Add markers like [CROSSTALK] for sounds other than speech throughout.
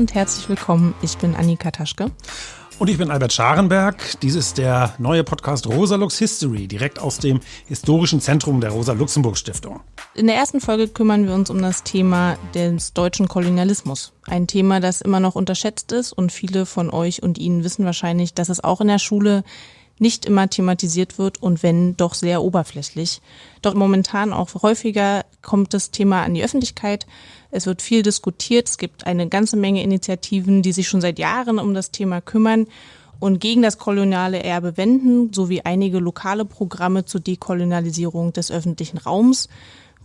und herzlich willkommen. Ich bin Annika Taschke. Und ich bin Albert Scharenberg. Dies ist der neue Podcast Rosa Lux History, direkt aus dem historischen Zentrum der Rosa-Luxemburg-Stiftung. In der ersten Folge kümmern wir uns um das Thema des deutschen Kolonialismus. Ein Thema, das immer noch unterschätzt ist und viele von euch und Ihnen wissen wahrscheinlich, dass es auch in der Schule nicht immer thematisiert wird und wenn doch sehr oberflächlich. Doch momentan auch häufiger kommt das Thema an die Öffentlichkeit. Es wird viel diskutiert. Es gibt eine ganze Menge Initiativen, die sich schon seit Jahren um das Thema kümmern und gegen das koloniale Erbe wenden, sowie einige lokale Programme zur Dekolonialisierung des öffentlichen Raums,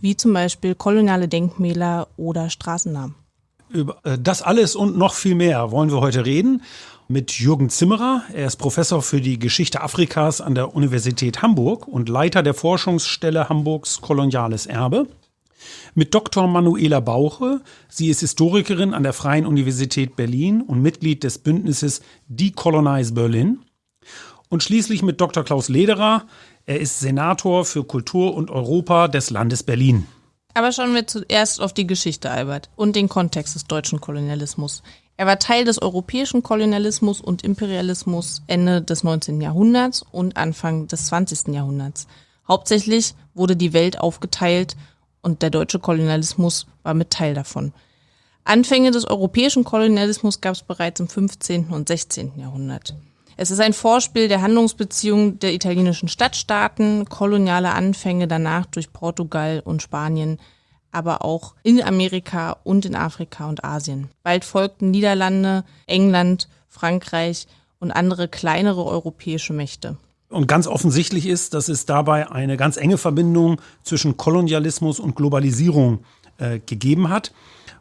wie zum Beispiel koloniale Denkmäler oder Straßennamen. Über äh, das alles und noch viel mehr wollen wir heute reden mit Jürgen Zimmerer. Er ist Professor für die Geschichte Afrikas an der Universität Hamburg und Leiter der Forschungsstelle Hamburgs Koloniales Erbe. Mit Dr. Manuela Bauche. Sie ist Historikerin an der Freien Universität Berlin und Mitglied des Bündnisses Decolonize Berlin. Und schließlich mit Dr. Klaus Lederer. Er ist Senator für Kultur und Europa des Landes Berlin. Aber schauen wir zuerst auf die Geschichte, Albert, und den Kontext des deutschen Kolonialismus. Er war Teil des europäischen Kolonialismus und Imperialismus Ende des 19. Jahrhunderts und Anfang des 20. Jahrhunderts. Hauptsächlich wurde die Welt aufgeteilt und der deutsche Kolonialismus war mit Teil davon. Anfänge des europäischen Kolonialismus gab es bereits im 15. und 16. Jahrhundert. Es ist ein Vorspiel der Handlungsbeziehungen der italienischen Stadtstaaten, koloniale Anfänge danach durch Portugal und Spanien, aber auch in Amerika und in Afrika und Asien. Bald folgten Niederlande, England, Frankreich und andere kleinere europäische Mächte. Und ganz offensichtlich ist, dass es dabei eine ganz enge Verbindung zwischen Kolonialismus und Globalisierung äh, gegeben hat.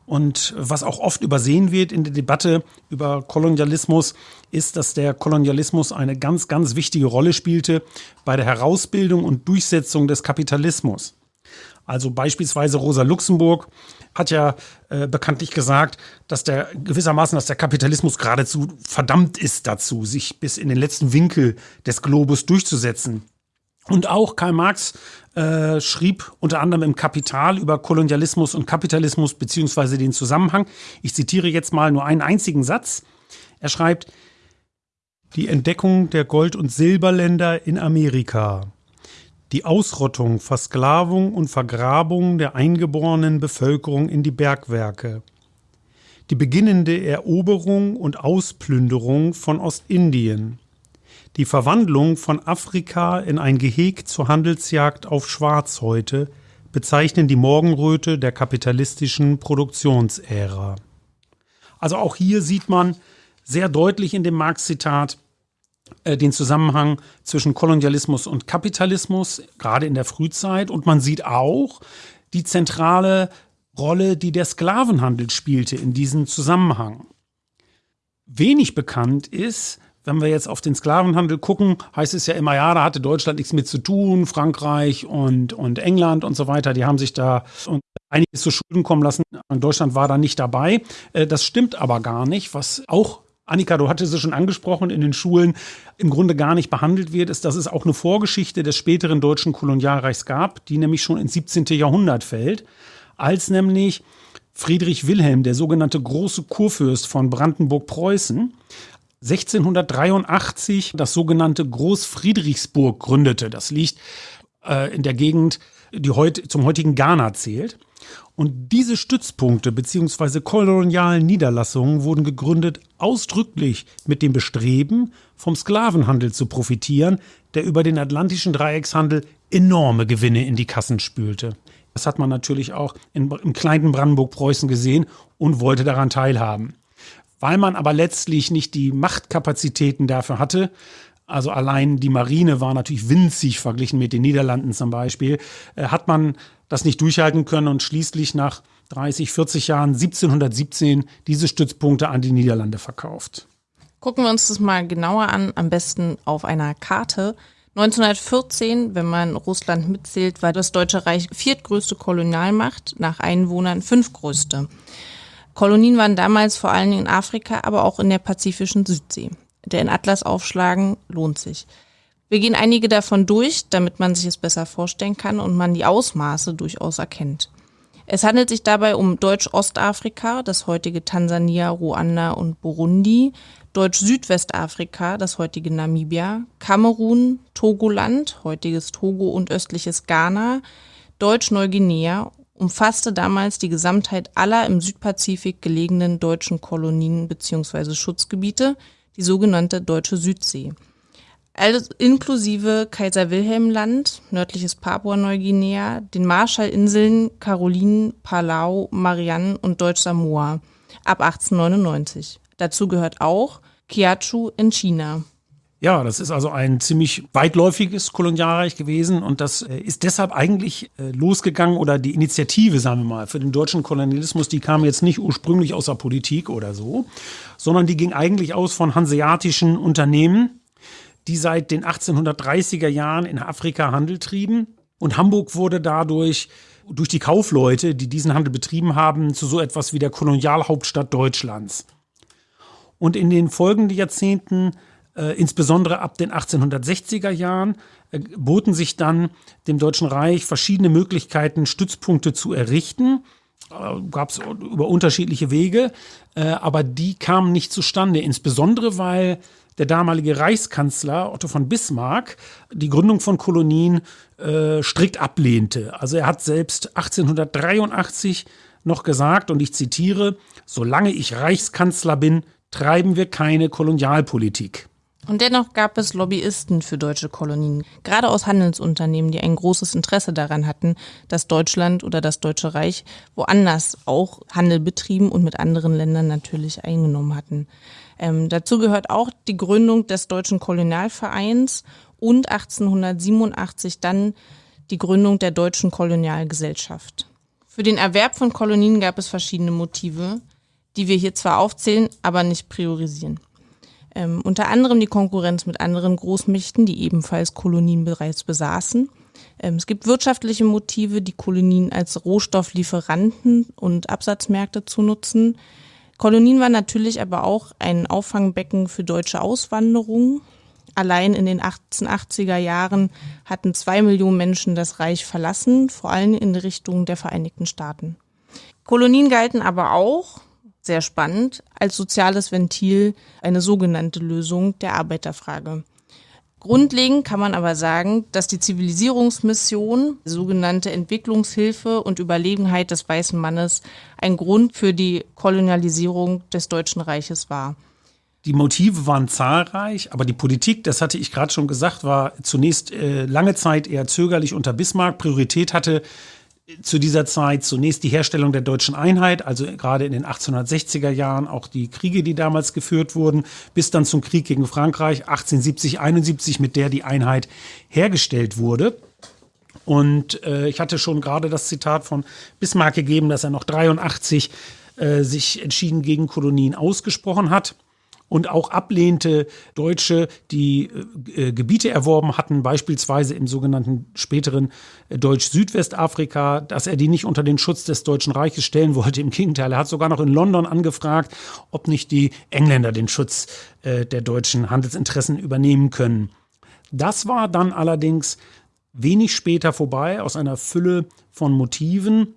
Und was auch oft übersehen wird in der Debatte über Kolonialismus, ist, dass der Kolonialismus eine ganz, ganz wichtige Rolle spielte bei der Herausbildung und Durchsetzung des Kapitalismus. Also beispielsweise Rosa Luxemburg hat ja äh, bekanntlich gesagt, dass der gewissermaßen, dass der Kapitalismus geradezu verdammt ist dazu, sich bis in den letzten Winkel des Globus durchzusetzen. Und auch Karl Marx äh, schrieb unter anderem im Kapital über Kolonialismus und Kapitalismus beziehungsweise den Zusammenhang. Ich zitiere jetzt mal nur einen einzigen Satz. Er schreibt, die Entdeckung der Gold- und Silberländer in Amerika die Ausrottung, Versklavung und Vergrabung der eingeborenen Bevölkerung in die Bergwerke, die beginnende Eroberung und Ausplünderung von Ostindien, die Verwandlung von Afrika in ein Geheg zur Handelsjagd auf Schwarzhäute bezeichnen die Morgenröte der kapitalistischen Produktionsära. Also auch hier sieht man sehr deutlich in dem Marx-Zitat, den Zusammenhang zwischen Kolonialismus und Kapitalismus, gerade in der Frühzeit. Und man sieht auch die zentrale Rolle, die der Sklavenhandel spielte in diesem Zusammenhang. Wenig bekannt ist, wenn wir jetzt auf den Sklavenhandel gucken, heißt es ja immer, ja, da hatte Deutschland nichts mit zu tun, Frankreich und, und England und so weiter, die haben sich da einiges zu Schulden kommen lassen. Deutschland war da nicht dabei. Äh, das stimmt aber gar nicht, was auch Annika, du hattest es schon angesprochen, in den Schulen im Grunde gar nicht behandelt wird, ist, dass es auch eine Vorgeschichte des späteren deutschen Kolonialreichs gab, die nämlich schon ins 17. Jahrhundert fällt, als nämlich Friedrich Wilhelm, der sogenannte große Kurfürst von Brandenburg-Preußen, 1683 das sogenannte Großfriedrichsburg gründete. Das liegt äh, in der Gegend, die heut, zum heutigen Ghana zählt. Und diese Stützpunkte bzw. kolonialen Niederlassungen wurden gegründet ausdrücklich mit dem Bestreben, vom Sklavenhandel zu profitieren, der über den atlantischen Dreieckshandel enorme Gewinne in die Kassen spülte. Das hat man natürlich auch in, im kleinen Brandenburg-Preußen gesehen und wollte daran teilhaben. Weil man aber letztlich nicht die Machtkapazitäten dafür hatte, also allein die Marine war natürlich winzig verglichen mit den Niederlanden zum Beispiel, äh, hat man das nicht durchhalten können und schließlich nach 30, 40 Jahren 1717 diese Stützpunkte an die Niederlande verkauft. Gucken wir uns das mal genauer an, am besten auf einer Karte. 1914, wenn man Russland mitzählt, war das Deutsche Reich viertgrößte Kolonialmacht, nach Einwohnern fünftgrößte. Kolonien waren damals vor Dingen in Afrika, aber auch in der pazifischen Südsee. Der in Atlas aufschlagen lohnt sich. Wir gehen einige davon durch, damit man sich es besser vorstellen kann und man die Ausmaße durchaus erkennt. Es handelt sich dabei um Deutsch-Ostafrika, das heutige Tansania, Ruanda und Burundi, Deutsch-Südwestafrika, das heutige Namibia, Kamerun, Togoland, heutiges Togo und östliches Ghana, Deutsch-Neuguinea umfasste damals die Gesamtheit aller im Südpazifik gelegenen deutschen Kolonien bzw. Schutzgebiete, die sogenannte Deutsche Südsee. Also inklusive Kaiser Wilhelm Land, nördliches Papua-Neuguinea, den Marshallinseln Karolinen, Palau, Marianne und Deutsch-Samoa ab 1899. Dazu gehört auch Kiachu in China. Ja, das ist also ein ziemlich weitläufiges Kolonialreich gewesen und das äh, ist deshalb eigentlich äh, losgegangen oder die Initiative, sagen wir mal, für den deutschen Kolonialismus, die kam jetzt nicht ursprünglich aus der Politik oder so, sondern die ging eigentlich aus von hanseatischen Unternehmen, die seit den 1830er Jahren in Afrika Handel trieben und Hamburg wurde dadurch durch die Kaufleute, die diesen Handel betrieben haben, zu so etwas wie der Kolonialhauptstadt Deutschlands. Und in den folgenden Jahrzehnten äh, insbesondere ab den 1860er Jahren äh, boten sich dann dem Deutschen Reich verschiedene Möglichkeiten, Stützpunkte zu errichten. Äh, Gab es über unterschiedliche Wege, äh, aber die kamen nicht zustande, insbesondere weil der damalige Reichskanzler Otto von Bismarck die Gründung von Kolonien äh, strikt ablehnte. Also er hat selbst 1883 noch gesagt, und ich zitiere, solange ich Reichskanzler bin, treiben wir keine Kolonialpolitik. Und dennoch gab es Lobbyisten für deutsche Kolonien, gerade aus Handelsunternehmen, die ein großes Interesse daran hatten, dass Deutschland oder das Deutsche Reich woanders auch Handel betrieben und mit anderen Ländern natürlich eingenommen hatten. Ähm, dazu gehört auch die Gründung des Deutschen Kolonialvereins und 1887 dann die Gründung der Deutschen Kolonialgesellschaft. Für den Erwerb von Kolonien gab es verschiedene Motive, die wir hier zwar aufzählen, aber nicht priorisieren. Ähm, unter anderem die Konkurrenz mit anderen Großmächten, die ebenfalls Kolonien bereits besaßen. Ähm, es gibt wirtschaftliche Motive, die Kolonien als Rohstofflieferanten und Absatzmärkte zu nutzen. Kolonien waren natürlich aber auch ein Auffangbecken für deutsche Auswanderung. Allein in den 1880er Jahren hatten zwei Millionen Menschen das Reich verlassen, vor allem in Richtung der Vereinigten Staaten. Kolonien galten aber auch sehr spannend, als soziales Ventil eine sogenannte Lösung der Arbeiterfrage. Grundlegend kann man aber sagen, dass die Zivilisierungsmission, sogenannte Entwicklungshilfe und Überlegenheit des weißen Mannes ein Grund für die Kolonialisierung des Deutschen Reiches war. Die Motive waren zahlreich, aber die Politik, das hatte ich gerade schon gesagt, war zunächst äh, lange Zeit eher zögerlich unter Bismarck. Priorität hatte zu dieser Zeit zunächst die Herstellung der deutschen Einheit, also gerade in den 1860er Jahren auch die Kriege, die damals geführt wurden, bis dann zum Krieg gegen Frankreich 1870, 71, mit der die Einheit hergestellt wurde. Und äh, ich hatte schon gerade das Zitat von Bismarck gegeben, dass er noch 83 äh, sich entschieden gegen Kolonien ausgesprochen hat und auch ablehnte Deutsche, die äh, Gebiete erworben hatten, beispielsweise im sogenannten späteren äh, Deutsch-Südwestafrika, dass er die nicht unter den Schutz des Deutschen Reiches stellen wollte. Im Gegenteil, er hat sogar noch in London angefragt, ob nicht die Engländer den Schutz äh, der deutschen Handelsinteressen übernehmen können. Das war dann allerdings wenig später vorbei aus einer Fülle von Motiven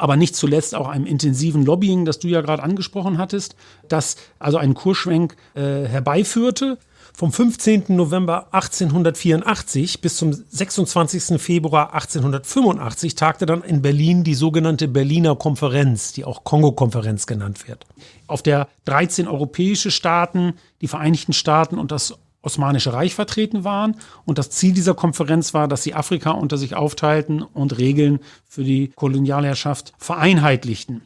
aber nicht zuletzt auch einem intensiven Lobbying, das du ja gerade angesprochen hattest, das also einen Kursschwenk äh, herbeiführte. Vom 15. November 1884 bis zum 26. Februar 1885 tagte dann in Berlin die sogenannte Berliner Konferenz, die auch Kongo-Konferenz genannt wird. Auf der 13 europäische Staaten, die Vereinigten Staaten und das Osmanische Reich vertreten waren. Und das Ziel dieser Konferenz war, dass sie Afrika unter sich aufteilten und Regeln für die Kolonialherrschaft vereinheitlichten.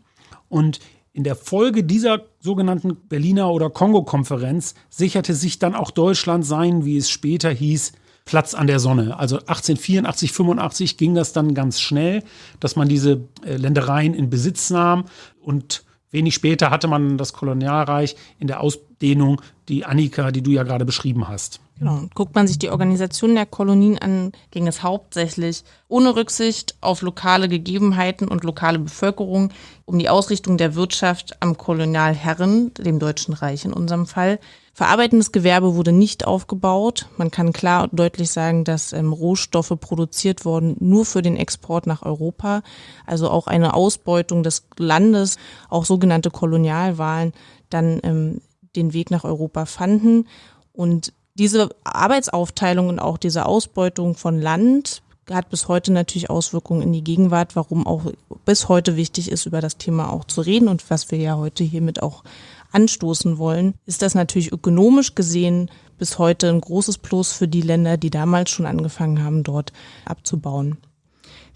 Und in der Folge dieser sogenannten Berliner oder Kongo-Konferenz sicherte sich dann auch Deutschland sein, wie es später hieß, Platz an der Sonne. Also 1884, 85 ging das dann ganz schnell, dass man diese äh, Ländereien in Besitz nahm und Wenig später hatte man das Kolonialreich in der Ausdehnung, die Annika, die du ja gerade beschrieben hast. Genau. Guckt man sich die Organisation der Kolonien an, ging es hauptsächlich ohne Rücksicht auf lokale Gegebenheiten und lokale Bevölkerung um die Ausrichtung der Wirtschaft am Kolonialherren, dem Deutschen Reich in unserem Fall. Verarbeitendes Gewerbe wurde nicht aufgebaut. Man kann klar und deutlich sagen, dass ähm, Rohstoffe produziert wurden nur für den Export nach Europa. Also auch eine Ausbeutung des Landes, auch sogenannte Kolonialwahlen, dann ähm, den Weg nach Europa fanden. Und diese Arbeitsaufteilung und auch diese Ausbeutung von Land hat bis heute natürlich Auswirkungen in die Gegenwart, warum auch bis heute wichtig ist, über das Thema auch zu reden und was wir ja heute hiermit auch anstoßen wollen, ist das natürlich ökonomisch gesehen bis heute ein großes Plus für die Länder, die damals schon angefangen haben, dort abzubauen.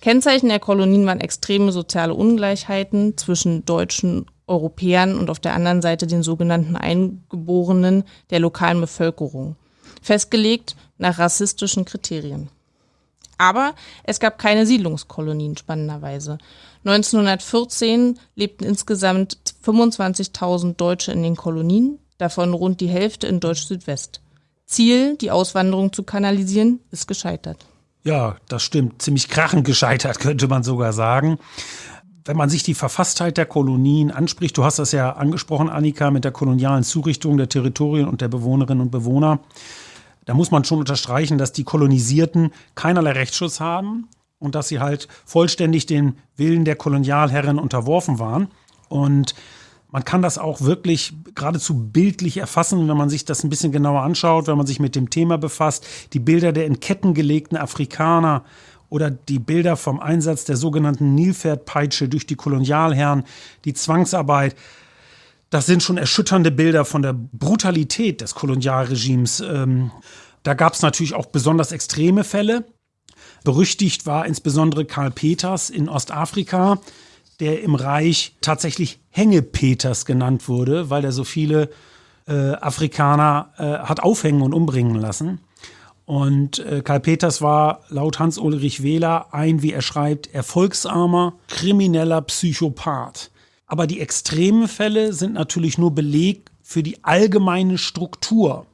Kennzeichen der Kolonien waren extreme soziale Ungleichheiten zwischen deutschen Europäern und auf der anderen Seite den sogenannten Eingeborenen der lokalen Bevölkerung, festgelegt nach rassistischen Kriterien. Aber es gab keine Siedlungskolonien, spannenderweise. 1914 lebten insgesamt 25.000 Deutsche in den Kolonien, davon rund die Hälfte in Deutsch-Südwest. Ziel, die Auswanderung zu kanalisieren, ist gescheitert. Ja, das stimmt. Ziemlich krachend gescheitert, [LAUGHS] könnte man sogar sagen. Wenn man sich die Verfasstheit der Kolonien anspricht, du hast das ja angesprochen, Annika, mit der kolonialen Zurichtung der Territorien und der Bewohnerinnen und Bewohner, da muss man schon unterstreichen, dass die Kolonisierten keinerlei Rechtsschutz haben und dass sie halt vollständig den Willen der Kolonialherren unterworfen waren. Und man kann das auch wirklich geradezu bildlich erfassen, wenn man sich das ein bisschen genauer anschaut, wenn man sich mit dem Thema befasst. Die Bilder der in Ketten gelegten Afrikaner oder die Bilder vom Einsatz der sogenannten Nilpferdpeitsche durch die Kolonialherren, die Zwangsarbeit. Das sind schon erschütternde Bilder von der Brutalität des Kolonialregimes. Ähm, da gab es natürlich auch besonders extreme Fälle. Berüchtigt war insbesondere Karl Peters in Ostafrika, der im Reich tatsächlich Hängepeters genannt wurde, weil er so viele äh, Afrikaner äh, hat aufhängen und umbringen lassen. Und äh, Karl Peters war laut Hans-Ulrich Wähler ein, wie er schreibt, erfolgsarmer, krimineller Psychopath. Aber die extremen Fälle sind natürlich nur Beleg für die allgemeine Struktur.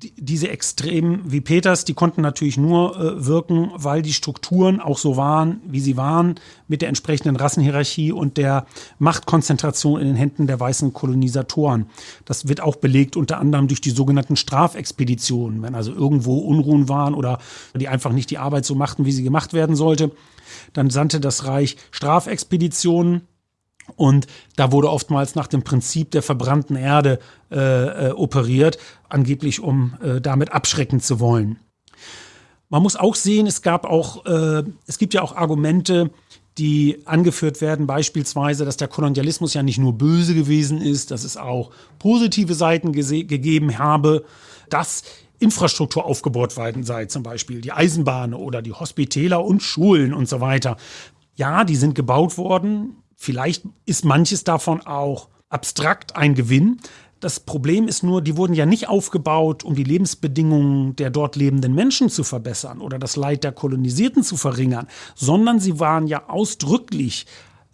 Die, diese Extremen wie Peters, die konnten natürlich nur äh, wirken, weil die Strukturen auch so waren, wie sie waren, mit der entsprechenden Rassenhierarchie und der Machtkonzentration in den Händen der weißen Kolonisatoren. Das wird auch belegt unter anderem durch die sogenannten Strafexpeditionen, wenn also irgendwo Unruhen waren oder die einfach nicht die Arbeit so machten, wie sie gemacht werden sollte. Dann sandte das Reich Strafexpeditionen und da wurde oftmals nach dem Prinzip der verbrannten Erde äh, äh, operiert, angeblich um äh, damit abschrecken zu wollen. Man muss auch sehen, es gab auch, äh, es gibt ja auch Argumente, die angeführt werden, beispielsweise, dass der Kolonialismus ja nicht nur böse gewesen ist, dass es auch positive Seiten gegeben habe, dass Infrastruktur aufgebaut worden sei, zum Beispiel die Eisenbahn oder die Hospitäler und Schulen und so weiter. Ja, die sind gebaut worden, Vielleicht ist manches davon auch abstrakt ein Gewinn. Das Problem ist nur, die wurden ja nicht aufgebaut, um die Lebensbedingungen der dort lebenden Menschen zu verbessern oder das Leid der Kolonisierten zu verringern, sondern sie waren ja ausdrücklich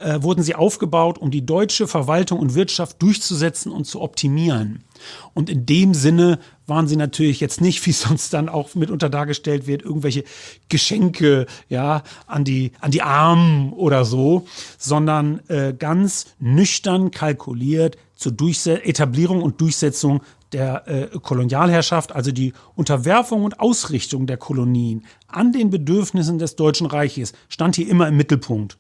äh, wurden sie aufgebaut, um die deutsche Verwaltung und Wirtschaft durchzusetzen und zu optimieren. Und in dem Sinne waren sie natürlich jetzt nicht, [LAUGHS] wie sonst dann auch mitunter dargestellt wird, irgendwelche Geschenke ja an die an die Armen oder so, sondern äh, ganz nüchtern kalkuliert zur Durchse Etablierung und Durchsetzung der äh, Kolonialherrschaft, also die Unterwerfung und Ausrichtung der Kolonien an den Bedürfnissen des Deutschen Reiches, stand hier immer im Mittelpunkt.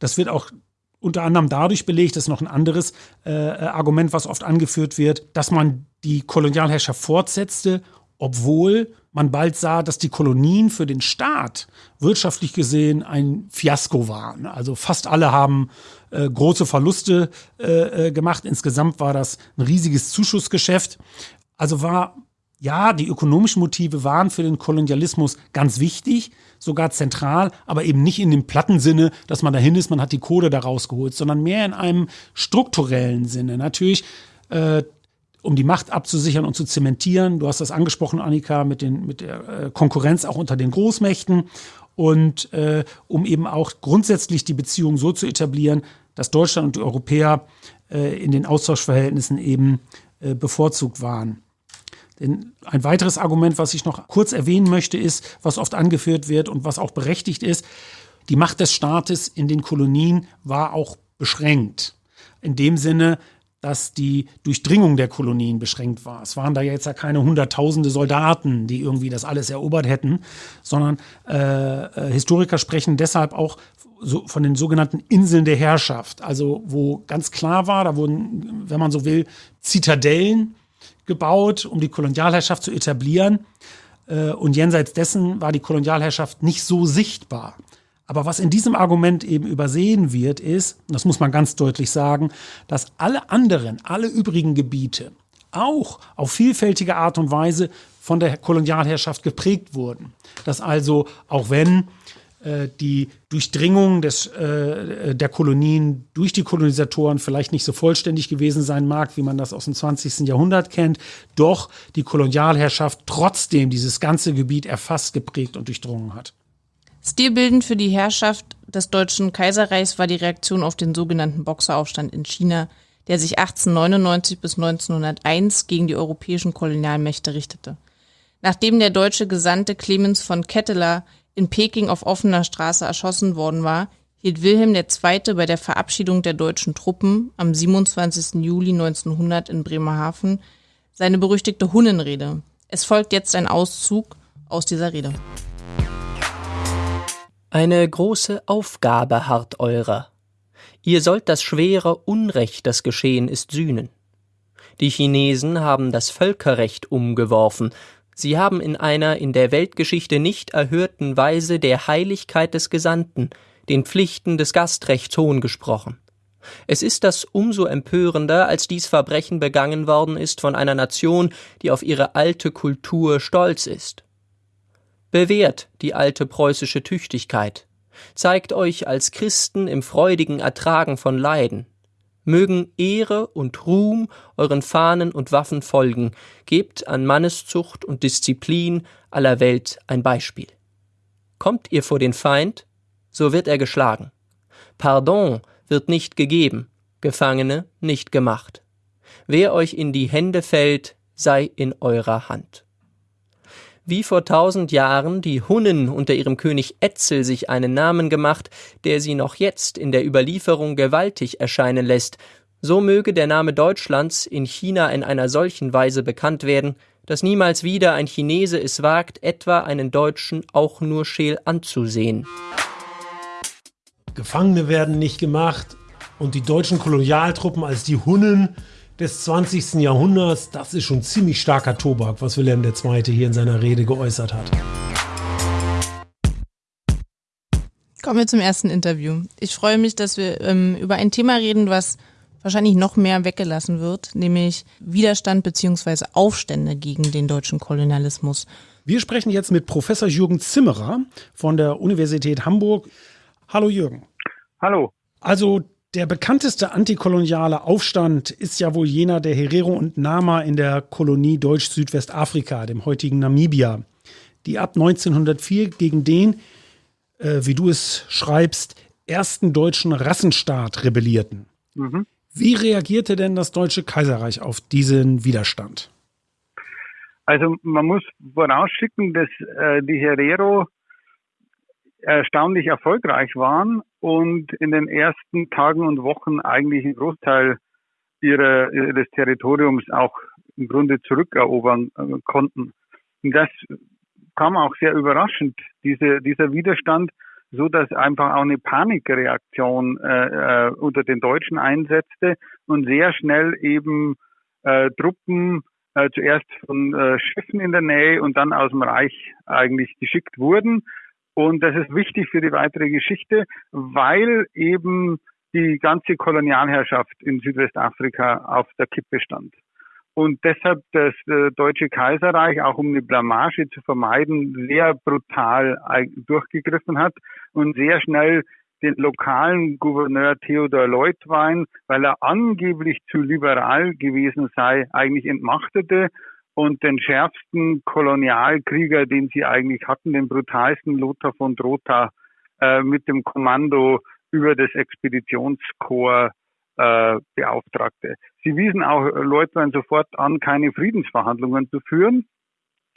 Das wird auch unter anderem dadurch belegt, das ist noch ein anderes äh, Argument, was oft angeführt wird, dass man die Kolonialherrschaft fortsetzte, obwohl man bald sah, dass die Kolonien für den Staat wirtschaftlich gesehen ein Fiasko waren. Also fast alle haben äh, große Verluste äh, äh gemacht. Insgesamt war das ein riesiges Zuschussgeschäft. Also war ja, die ökonomischen Motive waren für den Kolonialismus ganz wichtig, sogar zentral, aber eben nicht in dem platten Sinne, dass man dahin ist, man hat die Kohle da rausgeholt, sondern mehr in einem strukturellen Sinne. Natürlich, äh, um die Macht abzusichern und zu zementieren. Du hast das angesprochen, Annika, mit, den, mit der äh, Konkurrenz auch unter den Großmächten und äh, um eben auch grundsätzlich die Beziehung so zu etablieren, dass Deutschland und die Europäer äh, in den Austauschverhältnissen eben äh, bevorzugt waren. Denn ein weiteres Argument, was ich noch kurz erwähnen möchte, ist, was oft angeführt wird und was auch berechtigt ist, die Macht des Staates in den Kolonien war auch beschränkt. In dem Sinne, dass die Durchdringung der Kolonien beschränkt war. Es waren da jetzt ja keine hunderttausende Soldaten, die irgendwie das alles erobert hätten, sondern äh, äh, Historiker sprechen deshalb auch so von den sogenannten Inseln der Herrschaft. Also wo ganz klar war, da wurden, wenn man so will, Zitadellen gebaut, um die Kolonialherrschaft zu etablieren. Äh, und jenseits dessen war die Kolonialherrschaft nicht so sichtbar. Aber was in diesem Argument eben übersehen wird, ist, das muss man ganz deutlich sagen, dass alle anderen, alle übrigen Gebiete auch auf vielfältige Art und Weise von der Kolonialherrschaft geprägt wurden. Dass also, auch wenn die Durchdringung des, äh, der Kolonien durch die Kolonisatoren vielleicht nicht so vollständig gewesen sein mag, wie man das aus dem 20. Jahrhundert kennt, doch die Kolonialherrschaft trotzdem dieses ganze Gebiet erfasst, geprägt und durchdrungen hat. Stilbildend für die Herrschaft des Deutschen Kaiserreichs war die Reaktion auf den sogenannten Boxeraufstand in China, der sich 1899 bis 1901 gegen die europäischen Kolonialmächte richtete. Nachdem der deutsche Gesandte Clemens von Ketteler in Peking auf offener Straße erschossen worden war, hielt Wilhelm II. bei der Verabschiedung der deutschen Truppen am 27. Juli 1900 in Bremerhaven seine berüchtigte Hunnenrede. Es folgt jetzt ein Auszug aus dieser Rede. Eine große Aufgabe harrt eurer. Ihr sollt das schwere Unrecht, das geschehen ist, sühnen. Die Chinesen haben das Völkerrecht umgeworfen, sie haben in einer in der Weltgeschichte nicht erhörten Weise der Heiligkeit des Gesandten, den Pflichten des Gastrechts Hohn gesprochen. Es ist das umso empörender, als dies Verbrechen begangen worden ist von einer Nation, die auf ihre alte Kultur stolz ist. Bewährt die alte preußische Tüchtigkeit, zeigt euch als Christen im freudigen Ertragen von Leiden. Mögen Ehre und Ruhm euren Fahnen und Waffen folgen, gebt an Manneszucht und Disziplin aller Welt ein Beispiel. Kommt ihr vor den Feind, so wird er geschlagen. Pardon wird nicht gegeben, Gefangene nicht gemacht. Wer euch in die Hände fällt, sei in eurer Hand wie vor tausend Jahren die Hunnen unter ihrem König Etzel sich einen Namen gemacht, der sie noch jetzt in der Überlieferung gewaltig erscheinen lässt, so möge der Name Deutschlands in China in einer solchen Weise bekannt werden, dass niemals wieder ein Chinese es wagt, etwa einen Deutschen auch nur scheel anzusehen. Gefangene werden nicht gemacht und die deutschen Kolonialtruppen als die Hunnen des 20. Jahrhunderts, das ist schon ziemlich starker Tobak, was Wilhelm II. hier in seiner Rede geäußert hat. Kommen wir zum ersten Interview. Ich freue mich, dass wir ähm, über ein Thema reden, was wahrscheinlich noch mehr weggelassen wird, nämlich Widerstand bzw. Aufstände gegen den deutschen Kolonialismus. Wir sprechen jetzt mit Professor Jürgen Zimmerer von der Universität Hamburg. Hallo Jürgen. Hallo. Also der bekannteste antikoloniale Aufstand ist ja wohl jener der Herero und Nama in der Kolonie Deutsch-Südwestafrika, dem heutigen Namibia, die ab 1904 gegen den, äh, wie du es schreibst, ersten deutschen Rassenstaat rebellierten. Mhm. Wie reagierte denn das Deutsche Kaiserreich auf diesen Widerstand? Also man muss vorausschicken, dass äh, die Herero erstaunlich erfolgreich waren und in den ersten Tagen und Wochen eigentlich einen Großteil ihrer, ihres Territoriums auch im Grunde zurückerobern äh, konnten. Und das kam auch sehr überraschend, diese, dieser Widerstand, so dass einfach auch eine Panikreaktion äh, äh, unter den Deutschen einsetzte und sehr schnell eben äh, Truppen äh, zuerst von äh, Schiffen in der Nähe und dann aus dem Reich eigentlich geschickt wurden und das ist wichtig für die weitere Geschichte, weil eben die ganze Kolonialherrschaft in Südwestafrika auf der Kippe stand. Und deshalb das äh, Deutsche Kaiserreich, auch um eine Blamage zu vermeiden, sehr brutal durchgegriffen hat und sehr schnell den lokalen Gouverneur Theodor Leutwein, weil er angeblich zu liberal gewesen sei, eigentlich entmachtete und den schärfsten Kolonialkrieger, den sie eigentlich hatten, den brutalsten Lothar von Drotha, äh, mit dem Kommando über das Expeditionskorps äh, beauftragte. Sie wiesen auch Leutwein sofort an, keine Friedensverhandlungen zu führen,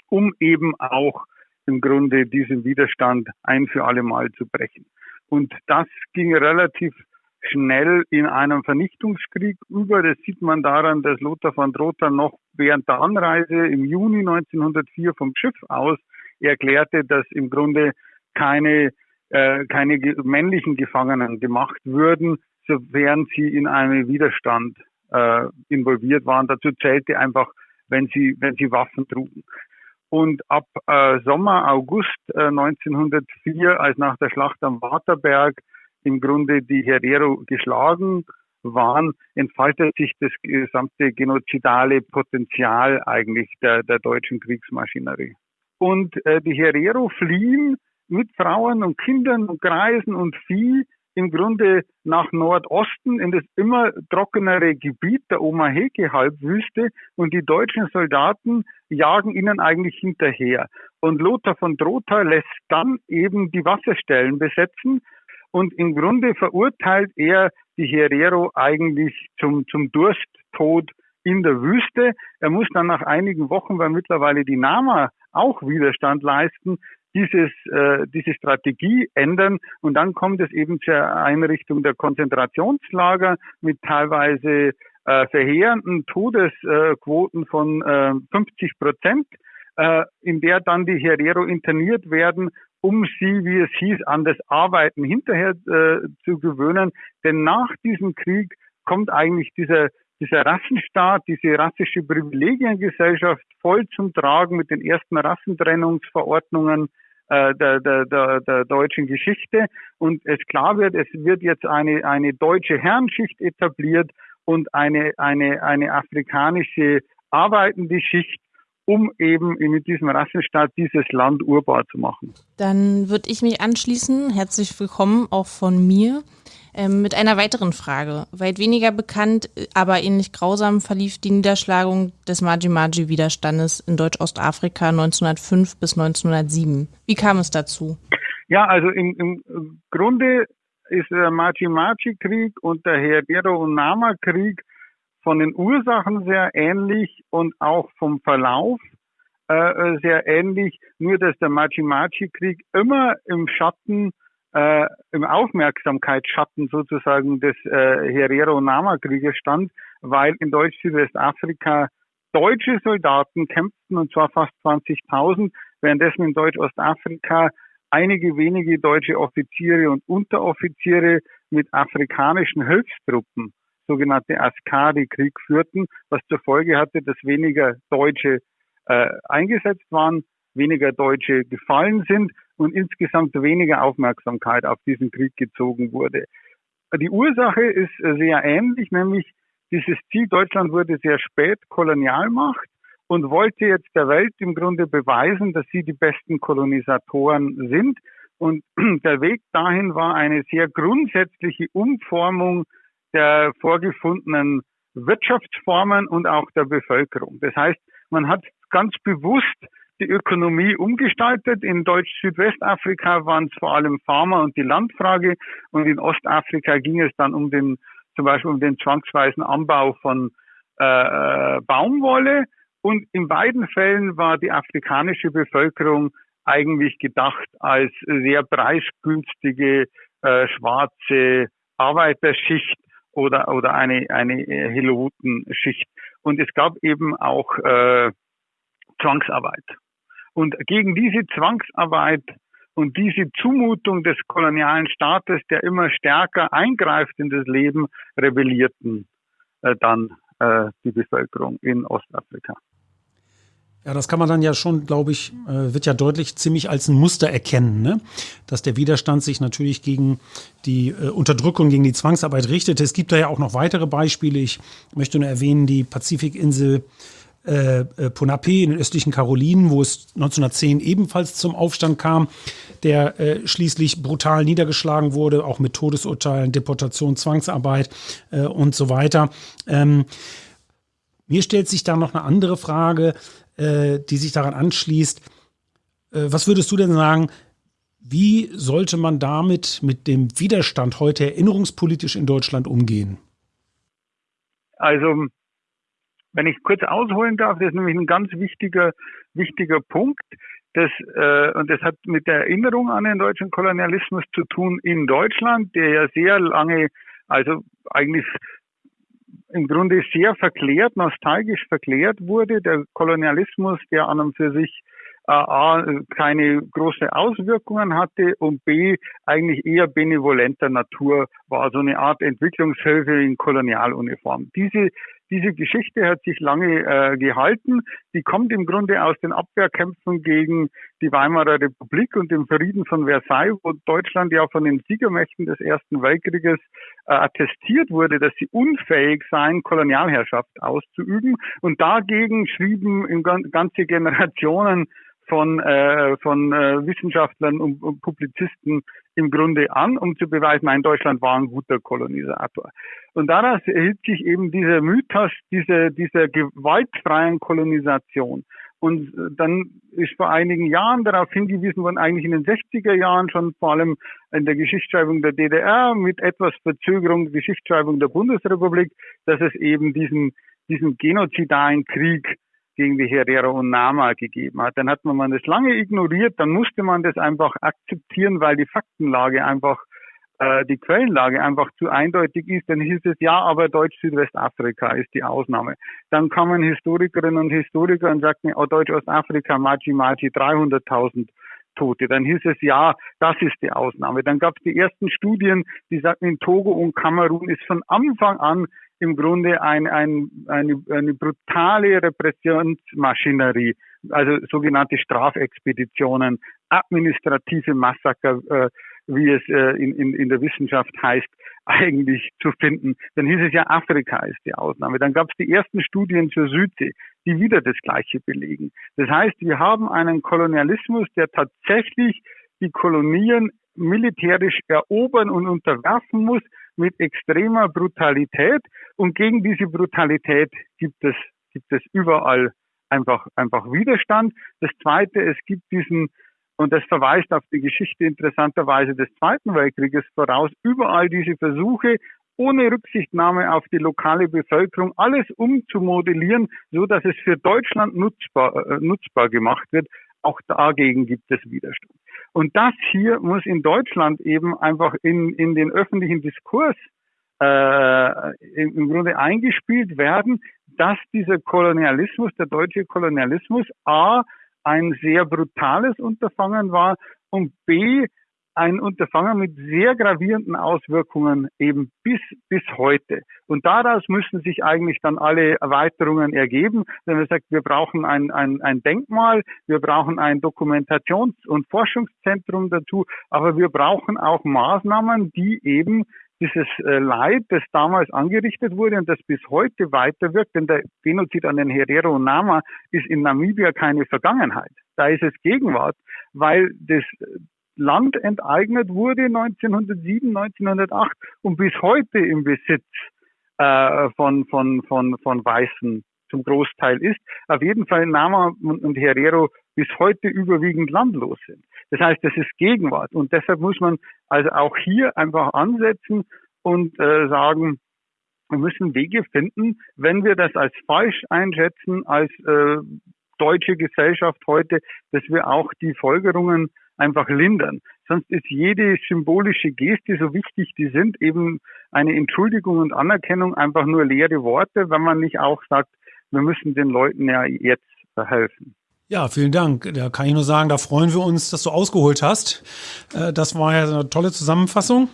um eben auch im Grunde diesen Widerstand ein für alle Mal zu brechen. Und das ging relativ schnell in einem Vernichtungskrieg über. Das sieht man daran, dass Lothar von Drotha noch während der Anreise im Juni 1904 vom Schiff aus erklärte, dass im Grunde keine, äh, keine männlichen Gefangenen gemacht würden, sofern sie in einem Widerstand äh, involviert waren. Dazu zählte einfach, wenn sie, wenn sie Waffen trugen. Und ab äh, Sommer, August äh, 1904, als nach der Schlacht am Waterberg im Grunde die Herero geschlagen waren, entfaltet sich das gesamte genozidale Potenzial eigentlich der, der deutschen Kriegsmaschinerie. Und äh, die Herero fliehen mit Frauen und Kindern und Greisen und Vieh im Grunde nach Nordosten in das immer trockenere Gebiet der Omaheke-Halbwüste und die deutschen Soldaten jagen ihnen eigentlich hinterher. Und Lothar von Drotha lässt dann eben die Wasserstellen besetzen und im Grunde verurteilt er die Herero eigentlich zum, zum Dursttod in der Wüste. Er muss dann nach einigen Wochen, weil mittlerweile die Nama auch Widerstand leisten, dieses, äh, diese Strategie ändern und dann kommt es eben zur Einrichtung der Konzentrationslager mit teilweise äh, verheerenden Todesquoten von äh, 50 Prozent, äh, in der dann die Herero interniert werden, um sie, wie es hieß, an das Arbeiten hinterher äh, zu gewöhnen. Denn nach diesem Krieg kommt eigentlich dieser dieser Rassenstaat, diese rassische Privilegiengesellschaft voll zum Tragen mit den ersten Rassentrennungsverordnungen äh, der, der, der, der deutschen Geschichte. Und es klar wird, es wird jetzt eine, eine deutsche Herrenschicht etabliert und eine, eine, eine afrikanische arbeitende Schicht, um eben mit diesem Rassenstaat dieses Land urbar zu machen. Dann würde ich mich anschließen. Herzlich willkommen auch von mir. Ähm, mit einer weiteren Frage. Weit weniger bekannt, aber ähnlich grausam verlief die Niederschlagung des Maji-Maji-Widerstandes in Deutsch-Ostafrika 1905 bis 1907. Wie kam es dazu? Ja, also im, im Grunde ist der Maji-Maji-Krieg und der Herero- und Nama-Krieg von den Ursachen sehr ähnlich und auch vom Verlauf äh, sehr ähnlich, nur dass der Maji-Maji-Krieg immer im Schatten äh, im Aufmerksamkeitsschatten sozusagen des äh, Herero-Nama-Krieges stand, weil in Deutsch-Südwestafrika deutsche Soldaten kämpften, und zwar fast 20.000, währenddessen in Deutsch-Ostafrika einige wenige deutsche Offiziere und Unteroffiziere mit afrikanischen Hilfstruppen, sogenannte Askari, Krieg führten, was zur Folge hatte, dass weniger Deutsche äh, eingesetzt waren, weniger Deutsche gefallen sind und insgesamt weniger Aufmerksamkeit auf diesen Krieg gezogen wurde. Die Ursache ist sehr ähnlich, nämlich dieses Ziel Deutschland wurde sehr spät Kolonialmacht und wollte jetzt der Welt im Grunde beweisen, dass sie die besten Kolonisatoren sind. Und [CLEARS THROAT] der Weg dahin war eine sehr grundsätzliche Umformung der vorgefundenen Wirtschaftsformen und auch der Bevölkerung. Das heißt, man hat ganz bewusst die Ökonomie umgestaltet. In Deutsch-Südwestafrika waren es vor allem Farmer und die Landfrage und in Ostafrika ging es dann um den zum Beispiel um den zwangsweisen Anbau von äh, äh, Baumwolle. Und in beiden Fällen war die afrikanische Bevölkerung eigentlich gedacht als sehr preisgünstige äh, schwarze Arbeiterschicht oder oder eine eine Helotenschicht. Und es gab eben auch äh, Zwangsarbeit. Und gegen diese Zwangsarbeit und diese Zumutung des kolonialen Staates, der immer stärker eingreift in das Leben, rebellierten äh, dann äh, die Bevölkerung in Ostafrika. Ja, das kann man dann ja schon, glaube ich, äh, wird ja deutlich ziemlich als ein Muster erkennen, ne? dass der Widerstand sich natürlich gegen die äh, Unterdrückung, gegen die Zwangsarbeit richtete. Es gibt da ja auch noch weitere Beispiele. Ich möchte nur erwähnen, die Pazifikinsel äh, äh, Ponape in den östlichen Karolinen, wo es 1910 ebenfalls zum Aufstand kam, der äh, schließlich brutal niedergeschlagen wurde, auch mit Todesurteilen, Deportation, Zwangsarbeit äh, und so weiter. Ähm, mir stellt sich da noch eine andere Frage, äh, die sich daran anschließt. Äh, was würdest du denn sagen, wie sollte man damit mit dem Widerstand heute erinnerungspolitisch in Deutschland umgehen? Also wenn ich kurz ausholen darf, das ist nämlich ein ganz wichtiger, wichtiger Punkt. Das, äh, und das hat mit der Erinnerung an den deutschen Kolonialismus zu tun in Deutschland, der ja sehr lange also eigentlich im Grunde sehr verklärt, nostalgisch verklärt wurde. Der Kolonialismus, der an und für sich äh, A, keine große Auswirkungen hatte und B, eigentlich eher benevolenter Natur war, so eine Art Entwicklungshilfe in Kolonialuniform. Diese diese Geschichte hat sich lange äh, gehalten. Die kommt im Grunde aus den Abwehrkämpfen gegen die Weimarer Republik und dem Frieden von Versailles, wo Deutschland ja von den Siegermächten des Ersten Weltkrieges äh, attestiert wurde, dass sie unfähig seien, Kolonialherrschaft auszuüben. Und dagegen schrieben ganze Generationen von, äh, von äh, Wissenschaftlern und, und Publizisten im Grunde an, um zu beweisen, nein, Deutschland war ein guter Kolonisator. Und daraus erhielt sich eben dieser Mythos dieser, dieser gewaltfreien Kolonisation. Und dann ist vor einigen Jahren darauf hingewiesen worden, eigentlich in den 60er Jahren schon vor allem in der Geschichtsschreibung der DDR mit etwas Verzögerung der Geschichtsschreibung der Bundesrepublik, dass es eben diesen, diesen genozidalen Krieg gegen die Herero und Nama gegeben hat. Dann hat man das lange ignoriert, dann musste man das einfach akzeptieren, weil die Faktenlage einfach, äh, die Quellenlage einfach zu eindeutig ist. Dann hieß es, ja, aber Deutsch-Südwestafrika ist die Ausnahme. Dann kamen Historikerinnen und Historiker und sagten, oh, Deutsch-Ostafrika, Machi Machi, 300.000 Tote. Dann hieß es, ja, das ist die Ausnahme. Dann gab es die ersten Studien, die sagten, in Togo und Kamerun ist von Anfang an im Grunde ein, ein, eine, eine brutale Repressionsmaschinerie, also sogenannte Strafexpeditionen, administrative Massaker, äh, wie es äh, in, in, in der Wissenschaft heißt, eigentlich zu finden. Dann hieß es ja, Afrika ist die Ausnahme. Dann gab es die ersten Studien zur Südsee, die wieder das Gleiche belegen. Das heißt, wir haben einen Kolonialismus, der tatsächlich die Kolonien militärisch erobern und unterwerfen muss, mit extremer Brutalität. Und gegen diese Brutalität gibt es, gibt es überall einfach, einfach Widerstand. Das zweite, es gibt diesen, und das verweist auf die Geschichte interessanterweise des Zweiten Weltkrieges voraus, überall diese Versuche, ohne Rücksichtnahme auf die lokale Bevölkerung alles umzumodellieren, so dass es für Deutschland nutzbar, äh, nutzbar gemacht wird. Auch dagegen gibt es Widerstand. Und das hier muss in Deutschland eben einfach in, in den öffentlichen Diskurs äh, im Grunde eingespielt werden, dass dieser Kolonialismus, der deutsche Kolonialismus, a ein sehr brutales Unterfangen war und b ein Unterfangen mit sehr gravierenden Auswirkungen eben bis, bis heute. Und daraus müssen sich eigentlich dann alle Erweiterungen ergeben, wenn man sagt, wir brauchen ein, ein, ein Denkmal, wir brauchen ein Dokumentations- und Forschungszentrum dazu, aber wir brauchen auch Maßnahmen, die eben dieses äh, Leid, das damals angerichtet wurde und das bis heute weiterwirkt, denn der Genozid an den Herero und Nama ist in Namibia keine Vergangenheit. Da ist es Gegenwart, weil das Land enteignet wurde 1907, 1908 und bis heute im Besitz äh, von, von, von, von Weißen zum Großteil ist. Auf jeden Fall Nama und Herero bis heute überwiegend landlos sind. Das heißt, das ist Gegenwart und deshalb muss man also auch hier einfach ansetzen und äh, sagen, wir müssen Wege finden, wenn wir das als falsch einschätzen, als äh, deutsche Gesellschaft heute, dass wir auch die Folgerungen einfach lindern. Sonst ist jede symbolische Geste, so wichtig die sind, eben eine Entschuldigung und Anerkennung einfach nur leere Worte, wenn man nicht auch sagt, wir müssen den Leuten ja jetzt helfen. Ja, vielen Dank. Da kann ich nur sagen, da freuen wir uns, dass du ausgeholt hast. Äh, das war ja eine tolle Zusammenfassung.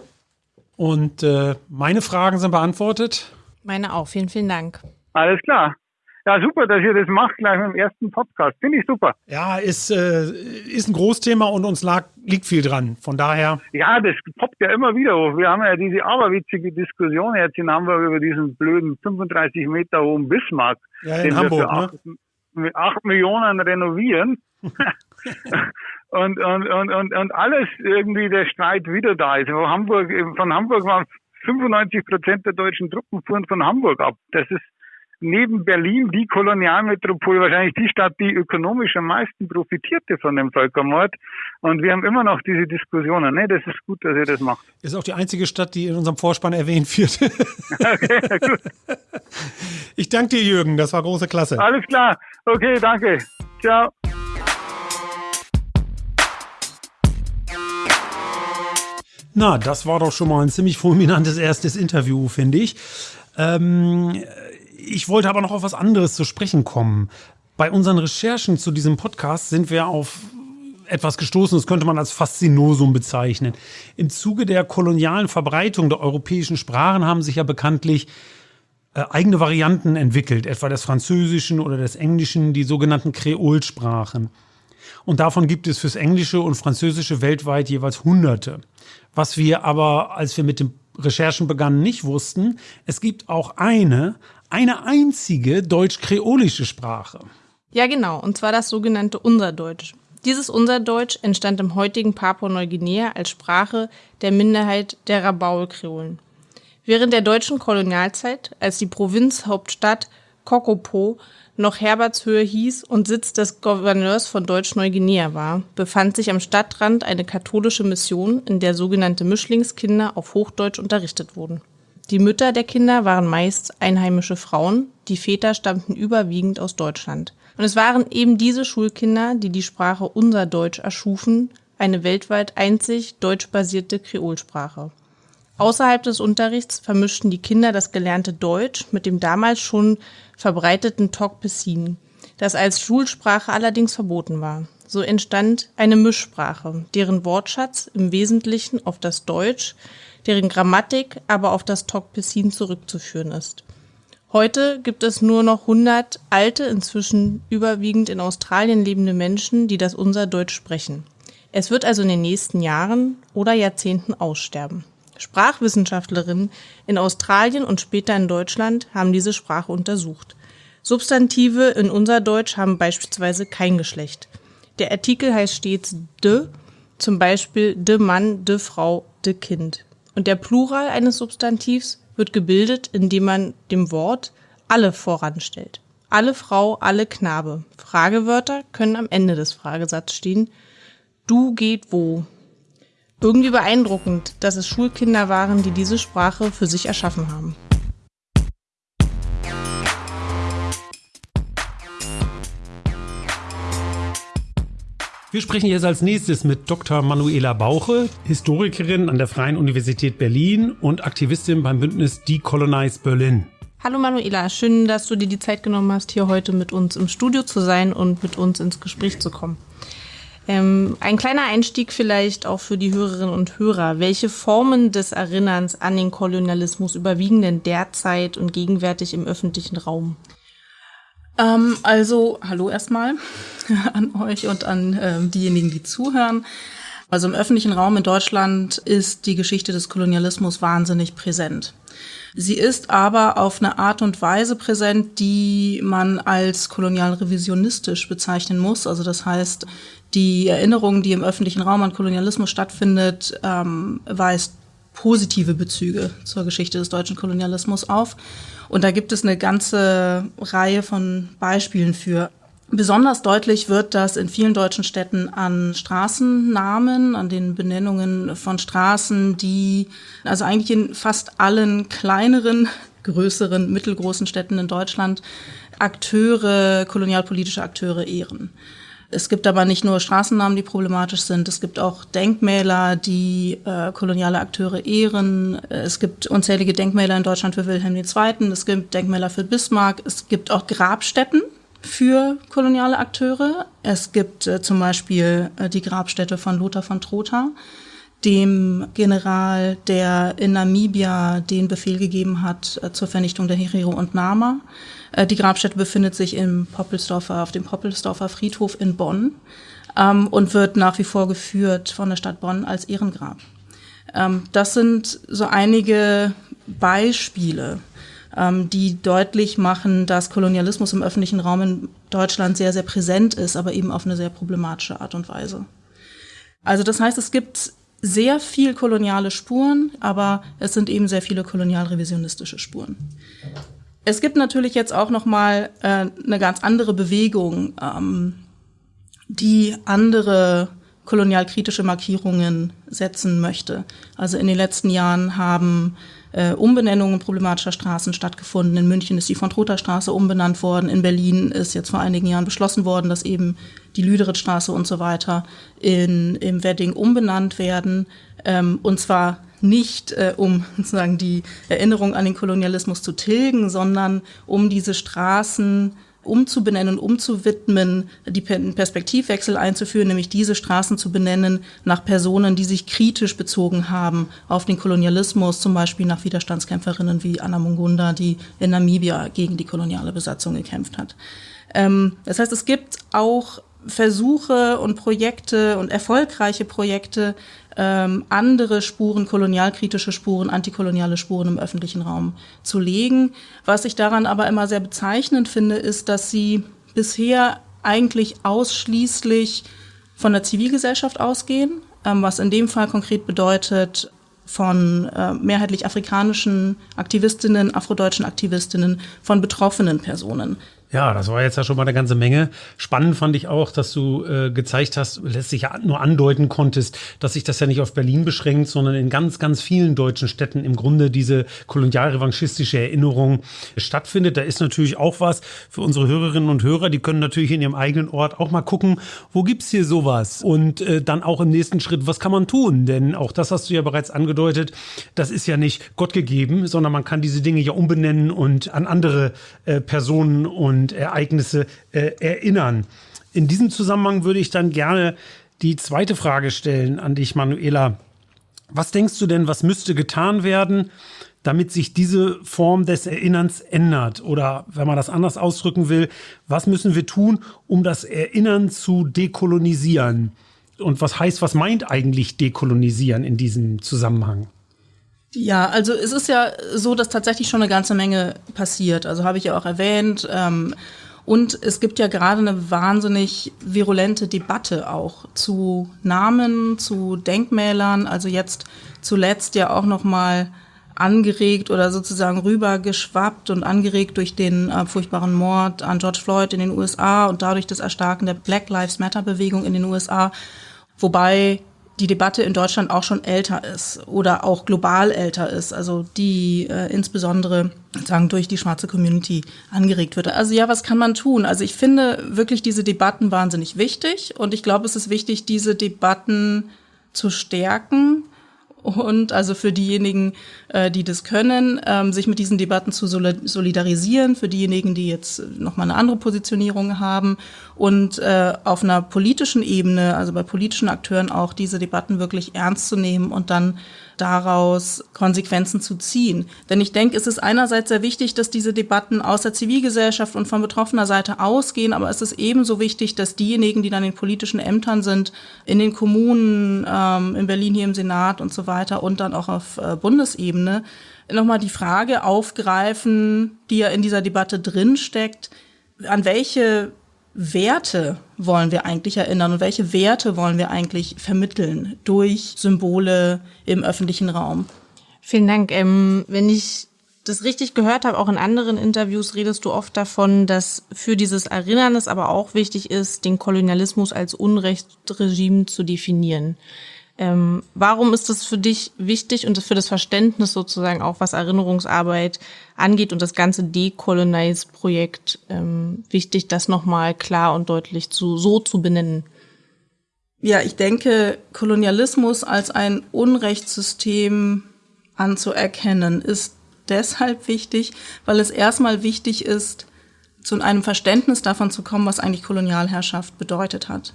Und äh, meine Fragen sind beantwortet. Meine auch. Vielen, vielen Dank. Alles klar. Ja, super, dass ihr das macht, gleich mit dem ersten Podcast. Finde ich super. Ja, ist, äh, ist ein Großthema und uns lag, liegt viel dran. Von daher. Ja, das poppt ja immer wieder hoch. Wir haben ja diese aberwitzige Diskussion jetzt in Hamburg über diesen blöden 35 Meter hohen Bismarck. Ja, in Hamburg, acht, ne? Mit 8 Millionen renovieren. [LAUGHS] und, und, und, und, und alles irgendwie der Streit wieder da ist. Von Hamburg, von Hamburg waren 95 Prozent der deutschen Truppen fuhren von Hamburg ab. Das ist neben Berlin die Kolonialmetropole, wahrscheinlich die Stadt, die ökonomisch am meisten profitierte von dem Völkermord. Und wir haben immer noch diese Diskussionen. Ne, das ist gut, dass ihr das macht. Ist auch die einzige Stadt, die in unserem Vorspann erwähnt wird. [LAUGHS] okay, gut. Ich danke dir, Jürgen. Das war große Klasse. Alles klar. Okay, danke. Ciao. Na, das war doch schon mal ein ziemlich fulminantes erstes Interview, finde ich. Ähm, ich wollte aber noch auf was anderes zu sprechen kommen. Bei unseren Recherchen zu diesem Podcast sind wir auf etwas gestoßen, das könnte man als Faszinosum bezeichnen. Im Zuge der kolonialen Verbreitung der europäischen Sprachen haben sich ja bekanntlich äh, eigene Varianten entwickelt, etwa des Französischen oder des Englischen, die sogenannten Kreolsprachen. Und davon gibt es fürs Englische und Französische weltweit jeweils Hunderte. Was wir aber, als wir mit den Recherchen begannen, nicht wussten, es gibt auch eine, eine einzige deutsch-kreolische Sprache. Ja, genau, und zwar das sogenannte Unserdeutsch. Dieses Unserdeutsch entstand im heutigen Papua-Neuguinea als Sprache der Minderheit der Rabaul-Kreolen. Während der deutschen Kolonialzeit, als die Provinzhauptstadt Kokopo noch Herbertshöhe hieß und Sitz des Gouverneurs von Deutsch-Neuguinea war, befand sich am Stadtrand eine katholische Mission, in der sogenannte Mischlingskinder auf Hochdeutsch unterrichtet wurden. Die Mütter der Kinder waren meist einheimische Frauen, die Väter stammten überwiegend aus Deutschland. Und es waren eben diese Schulkinder, die die Sprache Unser Deutsch erschufen, eine weltweit einzig deutschbasierte Kreolsprache. Außerhalb des Unterrichts vermischten die Kinder das gelernte Deutsch mit dem damals schon verbreiteten Tokpesin, das als Schulsprache allerdings verboten war. So entstand eine Mischsprache, deren Wortschatz im Wesentlichen auf das Deutsch, deren Grammatik aber auf das Tokpesin zurückzuführen ist. Heute gibt es nur noch 100 alte, inzwischen überwiegend in Australien lebende Menschen, die das unser Deutsch sprechen. Es wird also in den nächsten Jahren oder Jahrzehnten aussterben. Sprachwissenschaftlerinnen in Australien und später in Deutschland haben diese Sprache untersucht. Substantive in unser Deutsch haben beispielsweise kein Geschlecht. Der Artikel heißt stets de, zum Beispiel de Mann, de Frau, de Kind. Und der Plural eines Substantivs wird gebildet, indem man dem Wort alle voranstellt. Alle Frau, alle Knabe. Fragewörter können am Ende des Fragesatzes stehen. Du geht wo? Irgendwie beeindruckend, dass es Schulkinder waren, die diese Sprache für sich erschaffen haben. Wir sprechen jetzt als nächstes mit Dr. Manuela Bauche, Historikerin an der Freien Universität Berlin und Aktivistin beim Bündnis Decolonize Berlin. Hallo Manuela, schön, dass du dir die Zeit genommen hast, hier heute mit uns im Studio zu sein und mit uns ins Gespräch zu kommen. Ähm, ein kleiner Einstieg vielleicht auch für die Hörerinnen und Hörer. Welche Formen des Erinnerns an den Kolonialismus überwiegen denn derzeit und gegenwärtig im öffentlichen Raum? Ähm, also, hallo erstmal [LAUGHS] an euch und an ähm, diejenigen, die zuhören. Also im öffentlichen Raum in Deutschland ist die Geschichte des Kolonialismus wahnsinnig präsent. Sie ist aber auf eine Art und Weise präsent, die man als kolonial-revisionistisch bezeichnen muss. Also das heißt, die Erinnerung, die im öffentlichen Raum an Kolonialismus stattfindet, ähm, weist positive Bezüge zur Geschichte des deutschen Kolonialismus auf. Und da gibt es eine ganze Reihe von Beispielen für. Besonders deutlich wird das in vielen deutschen Städten an Straßennamen, an den Benennungen von Straßen, die also eigentlich in fast allen kleineren, größeren, mittelgroßen Städten in Deutschland Akteure, kolonialpolitische Akteure ehren. Es gibt aber nicht nur Straßennamen, die problematisch sind. Es gibt auch Denkmäler, die äh, koloniale Akteure ehren. Es gibt unzählige Denkmäler in Deutschland für Wilhelm II. Es gibt Denkmäler für Bismarck. Es gibt auch Grabstätten für koloniale Akteure. Es gibt äh, zum Beispiel äh, die Grabstätte von Lothar von Trotha, dem General, der in Namibia den Befehl gegeben hat äh, zur Vernichtung der Herero und Nama. Äh, die Grabstätte befindet sich im Poppelsdorfer, auf dem Poppelsdorfer Friedhof in Bonn ähm, und wird nach wie vor geführt von der Stadt Bonn als Ehrengrab. Ähm, das sind so einige Beispiele, ähm, die deutlich machen, dass Kolonialismus im öffentlichen Raum in Deutschland sehr, sehr präsent ist, aber eben auf eine sehr problematische Art und Weise. Also das heißt, es gibt sehr viel koloniale Spuren, aber es sind eben sehr viele kolonialrevisionistische Spuren. Es gibt natürlich jetzt auch noch mal äh, eine ganz andere Bewegung, ähm, die andere kolonialkritische Markierungen setzen möchte. Also in den letzten Jahren haben äh, Umbenennungen problematischer Straßen stattgefunden. In München ist die von Trotha Straße umbenannt worden. In Berlin ist jetzt vor einigen Jahren beschlossen worden, dass eben die Lüderitz-Straße und so weiter in, im Wedding umbenannt werden. Ähm, und zwar nicht äh, um [LAUGHS] sozusagen die Erinnerung an den Kolonialismus zu tilgen, sondern um diese Straßen umzubenennen und umzuwidmen, die Perspektivwechsel einzuführen, nämlich diese Straßen zu benennen nach Personen, die sich kritisch bezogen haben auf den Kolonialismus, zum Beispiel nach Widerstandskämpferinnen wie Anna Mungunda, die in Namibia gegen die koloniale Besatzung gekämpft hat. Ähm, das heißt, es gibt auch Versuche und Projekte und erfolgreiche Projekte, ähm, andere Spuren, kolonialkritische Spuren, antikoloniale Spuren im öffentlichen Raum zu legen. Was ich daran aber immer sehr bezeichnend finde, ist, dass sie bisher eigentlich ausschließlich von der Zivilgesellschaft ausgehen, ähm, was in dem Fall konkret bedeutet, von äh, mehrheitlich afrikanischen Aktivistinnen, afrodeutschen Aktivistinnen, von betroffenen Personen. Ja, das war jetzt ja schon mal eine ganze Menge. Spannend fand ich auch, dass du äh, gezeigt hast, letztlich ja nur andeuten konntest, dass sich das ja nicht auf Berlin beschränkt, sondern in ganz, ganz vielen deutschen Städten im Grunde diese kolonialrevanchistische Erinnerung stattfindet. Da ist natürlich auch was für unsere Hörerinnen und Hörer. Die können natürlich in ihrem eigenen Ort auch mal gucken, wo gibt's hier sowas? Und äh, dann auch im nächsten Schritt, was kann man tun? Denn auch das hast du ja bereits angedeutet, das ist ja nicht Gott gegeben, sondern man kann diese Dinge ja umbenennen und an andere äh, Personen und und Ereignisse äh, erinnern. In diesem Zusammenhang würde ich dann gerne die zweite Frage stellen an dich, Manuela. Was denkst du denn, was müsste getan werden, damit sich diese Form des Erinnerns ändert? Oder wenn man das anders ausdrücken will, was müssen wir tun, um das Erinnern zu dekolonisieren? Und was heißt, was meint eigentlich dekolonisieren in diesem Zusammenhang? Ja, also es ist ja so, dass tatsächlich schon eine ganze Menge passiert. Also habe ich ja auch erwähnt. Ähm, und es gibt ja gerade eine wahnsinnig virulente Debatte auch zu Namen, zu Denkmälern. Also jetzt zuletzt ja auch noch mal angeregt oder sozusagen rübergeschwappt und angeregt durch den äh, furchtbaren Mord an George Floyd in den USA und dadurch das Erstarken der Black Lives Matter Bewegung in den USA. Wobei die Debatte in Deutschland auch schon älter ist oder auch global älter ist, also die äh, insbesondere sagen durch die schwarze Community angeregt wird. Also ja, was kann man tun? Also ich finde wirklich diese Debatten wahnsinnig wichtig und ich glaube, es ist wichtig, diese Debatten zu stärken und also für diejenigen, äh, die das können, ähm, sich mit diesen Debatten zu solidarisieren, für diejenigen, die jetzt nochmal eine andere Positionierung haben und äh, auf einer politischen Ebene, also bei politischen Akteuren auch diese Debatten wirklich ernst zu nehmen und dann daraus Konsequenzen zu ziehen. Denn ich denke, es ist einerseits sehr wichtig, dass diese Debatten aus der Zivilgesellschaft und von betroffener Seite ausgehen, aber es ist ebenso wichtig, dass diejenigen, die dann in politischen Ämtern sind, in den Kommunen, ähm, in Berlin hier im Senat und so weiter und dann auch auf äh, Bundesebene, nochmal die Frage aufgreifen, die ja in dieser Debatte drinsteckt, an welche Werte wollen wir eigentlich erinnern und welche Werte wollen wir eigentlich vermitteln durch Symbole im öffentlichen Raum? Vielen Dank. Ähm, wenn ich das richtig gehört habe, auch in anderen Interviews redest du oft davon, dass für dieses Erinnern es aber auch wichtig ist, den Kolonialismus als Unrechtsregime zu definieren. Ähm, warum ist das für dich wichtig und für das Verständnis sozusagen auch, was Erinnerungsarbeit angeht und das ganze Decolonize-Projekt ähm, wichtig, das nochmal klar und deutlich zu, so zu benennen? Ja, ich denke, Kolonialismus als ein Unrechtssystem anzuerkennen, ist deshalb wichtig, weil es erstmal wichtig ist, zu einem Verständnis davon zu kommen, was eigentlich Kolonialherrschaft bedeutet hat.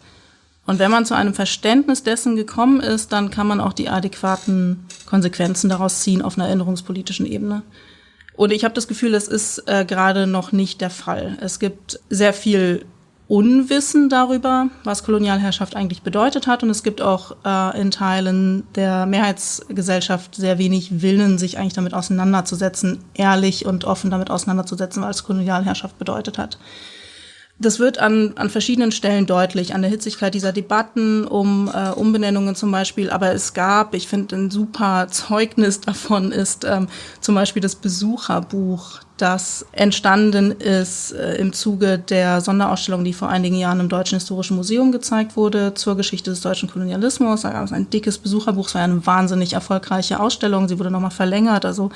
Und wenn man zu einem Verständnis dessen gekommen ist, dann kann man auch die adäquaten Konsequenzen daraus ziehen auf einer erinnerungspolitischen Ebene. Und ich habe das Gefühl, das ist äh, gerade noch nicht der Fall. Es gibt sehr viel Unwissen darüber, was Kolonialherrschaft eigentlich bedeutet hat. Und es gibt auch äh, in Teilen der Mehrheitsgesellschaft sehr wenig Willen, sich eigentlich damit auseinanderzusetzen, ehrlich und offen damit auseinanderzusetzen, was Kolonialherrschaft bedeutet hat. Das wird an, an verschiedenen Stellen deutlich, an der Hitzigkeit dieser Debatten um äh, Umbenennungen zum Beispiel. Aber es gab, ich finde, ein super Zeugnis davon ist ähm, zum Beispiel das Besucherbuch, das entstanden ist äh, im Zuge der Sonderausstellung, die vor einigen Jahren im Deutschen Historischen Museum gezeigt wurde zur Geschichte des deutschen Kolonialismus. Da gab es ein dickes Besucherbuch, es war eine wahnsinnig erfolgreiche Ausstellung. Sie wurde nochmal verlängert, also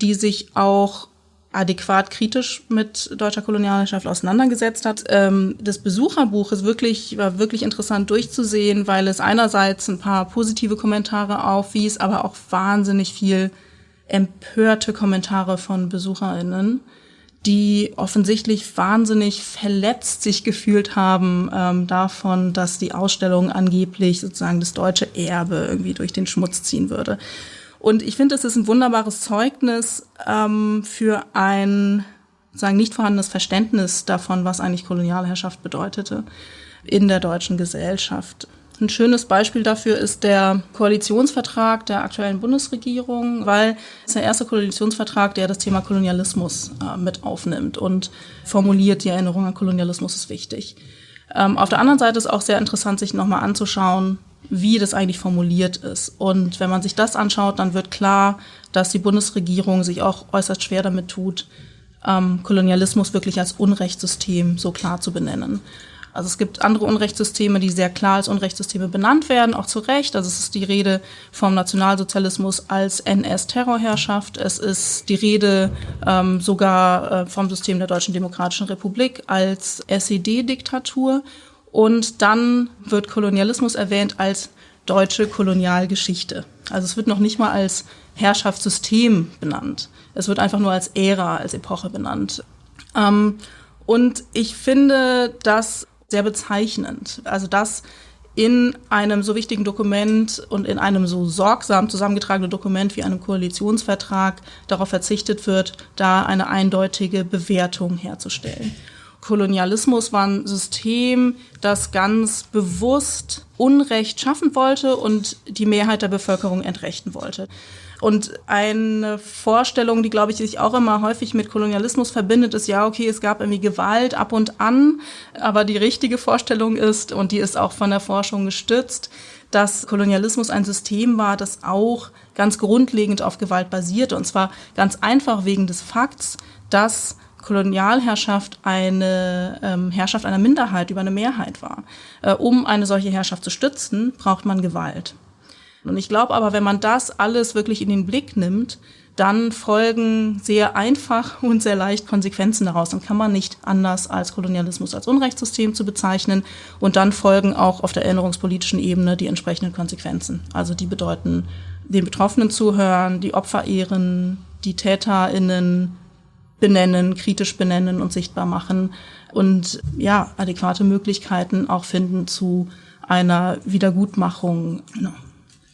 die sich auch adäquat kritisch mit deutscher Kolonialherrschaft auseinandergesetzt hat. Ähm, das Besucherbuch ist wirklich, war wirklich interessant durchzusehen, weil es einerseits ein paar positive Kommentare aufwies, aber auch wahnsinnig viel empörte Kommentare von BesucherInnen, die offensichtlich wahnsinnig verletzt sich gefühlt haben ähm, davon, dass die Ausstellung angeblich sozusagen das deutsche Erbe irgendwie durch den Schmutz ziehen würde. Und ich finde, es ist ein wunderbares Zeugnis ähm, für ein sagen nicht vorhandenes Verständnis davon, was eigentlich Kolonialherrschaft bedeutete in der deutschen Gesellschaft. Ein schönes Beispiel dafür ist der Koalitionsvertrag der aktuellen Bundesregierung, weil es der erste Koalitionsvertrag, der das Thema Kolonialismus äh, mit aufnimmt und formuliert, die Erinnerung an Kolonialismus ist wichtig. Ähm, auf der anderen Seite ist auch sehr interessant, sich nochmal anzuschauen, wie das eigentlich formuliert ist. Und wenn man sich das anschaut, dann wird klar, dass die Bundesregierung sich auch äußerst schwer damit tut, ähm, Kolonialismus wirklich als Unrechtssystem so klar zu benennen. Also es gibt andere Unrechtssysteme, die sehr klar als Unrechtssysteme benannt werden, auch zu Recht. Also es ist die Rede vom Nationalsozialismus als NS-Terrorherrschaft. Es ist die Rede ähm, sogar äh, vom System der Deutschen Demokratischen Republik als SED-Diktatur. Und dann wird Kolonialismus erwähnt als deutsche Kolonialgeschichte. Also es wird noch nicht mal als Herrschaftssystem benannt. Es wird einfach nur als Ära, als Epoche benannt. Ähm, und ich finde das sehr bezeichnend. Also dass in einem so wichtigen Dokument und in einem so sorgsam zusammengetragenen Dokument wie einem Koalitionsvertrag darauf verzichtet wird, da eine eindeutige Bewertung herzustellen. Kolonialismus war ein System, das ganz bewusst Unrecht schaffen wollte und die Mehrheit der Bevölkerung entrechten wollte. Und eine Vorstellung, die, glaube ich, sich auch immer häufig mit Kolonialismus verbindet, ist, ja, okay, es gab irgendwie Gewalt ab und an, aber die richtige Vorstellung ist, und die ist auch von der Forschung gestützt, dass Kolonialismus ein System war, das auch ganz grundlegend auf Gewalt basierte. Und zwar ganz einfach wegen des Fakts, dass Kolonialherrschaft eine ähm, Herrschaft einer Minderheit über eine Mehrheit war. Äh, um eine solche Herrschaft zu stützen, braucht man Gewalt. Und ich glaube aber, wenn man das alles wirklich in den Blick nimmt, dann folgen sehr einfach [LAUGHS] und sehr leicht Konsequenzen daraus. Dann kann man nicht anders als Kolonialismus als Unrechtssystem zu bezeichnen. Und dann folgen auch auf der erinnerungspolitischen Ebene die entsprechenden Konsequenzen. Also die bedeuten, den Betroffenen zuhören, die Opfer ehren, die TäterInnen benennen, kritisch benennen und sichtbar machen und ja, adäquate Möglichkeiten auch finden zu einer Wiedergutmachung. Genau.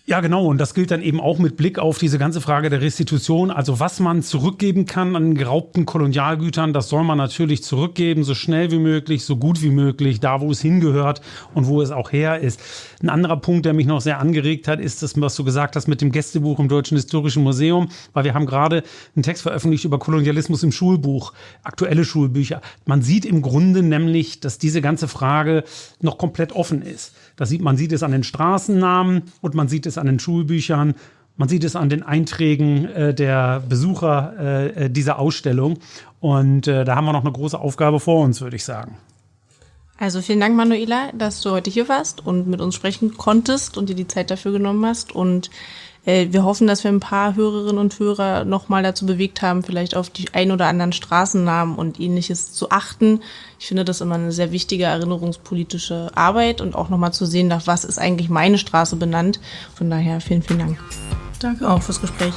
Ja, genau. Und das gilt dann eben auch mit Blick auf diese ganze Frage der Restitution. Also was man zurückgeben kann an geraubten Kolonialgütern, das soll man natürlich zurückgeben, so schnell wie möglich, so gut wie möglich, da wo es hingehört und wo es auch her ist. Ein anderer Punkt, der mich noch sehr angeregt hat, ist das, was du gesagt hast mit dem Gästebuch im Deutschen Historischen Museum, weil wir haben gerade einen Text veröffentlicht über Kolonialismus im Schulbuch, aktuelle Schulbücher. Man sieht im Grunde nämlich, dass diese ganze Frage noch komplett offen ist. Das sieht, man sieht es an den Straßennamen und man sieht es an den Schulbüchern. Man sieht es an den Einträgen äh, der Besucher äh, äh, dieser Ausstellung. Und äh, da haben wir noch eine große Aufgabe vor uns, würde ich sagen. Also vielen Dank, Manuela, dass du heute hier warst und mit uns sprechen konntest und dir die Zeit dafür genommen hast. Und äh, wir hoffen, dass wir ein paar Hörerinnen und Hörer nochmal dazu bewegt haben, vielleicht auf die ein oder anderen Straßennamen und ähnliches zu achten. Ich finde das immer eine sehr wichtige erinnerungspolitische Arbeit und auch nochmal zu sehen, nach was ist eigentlich meine Straße benannt. Von daher vielen, vielen Dank. Danke auch fürs Gespräch.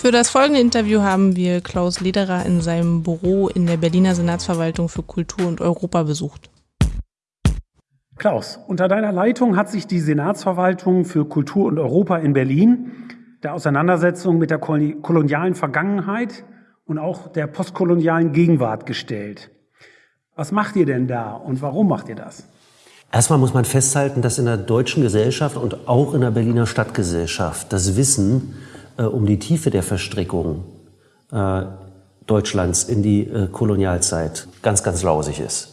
Für das folgende Interview haben wir Klaus Lederer in seinem Büro in der Berliner Senatsverwaltung für Kultur und Europa besucht. Klaus, unter deiner Leitung hat sich die Senatsverwaltung für Kultur und Europa in Berlin der Auseinandersetzung mit der kolonialen Vergangenheit und auch der postkolonialen Gegenwart gestellt. Was macht ihr denn da und warum macht ihr das? Erstmal muss man festhalten, dass in der deutschen Gesellschaft und auch in der Berliner Stadtgesellschaft das Wissen äh, um die Tiefe der Verstrickung äh, Deutschlands in die äh, Kolonialzeit ganz, ganz lausig ist.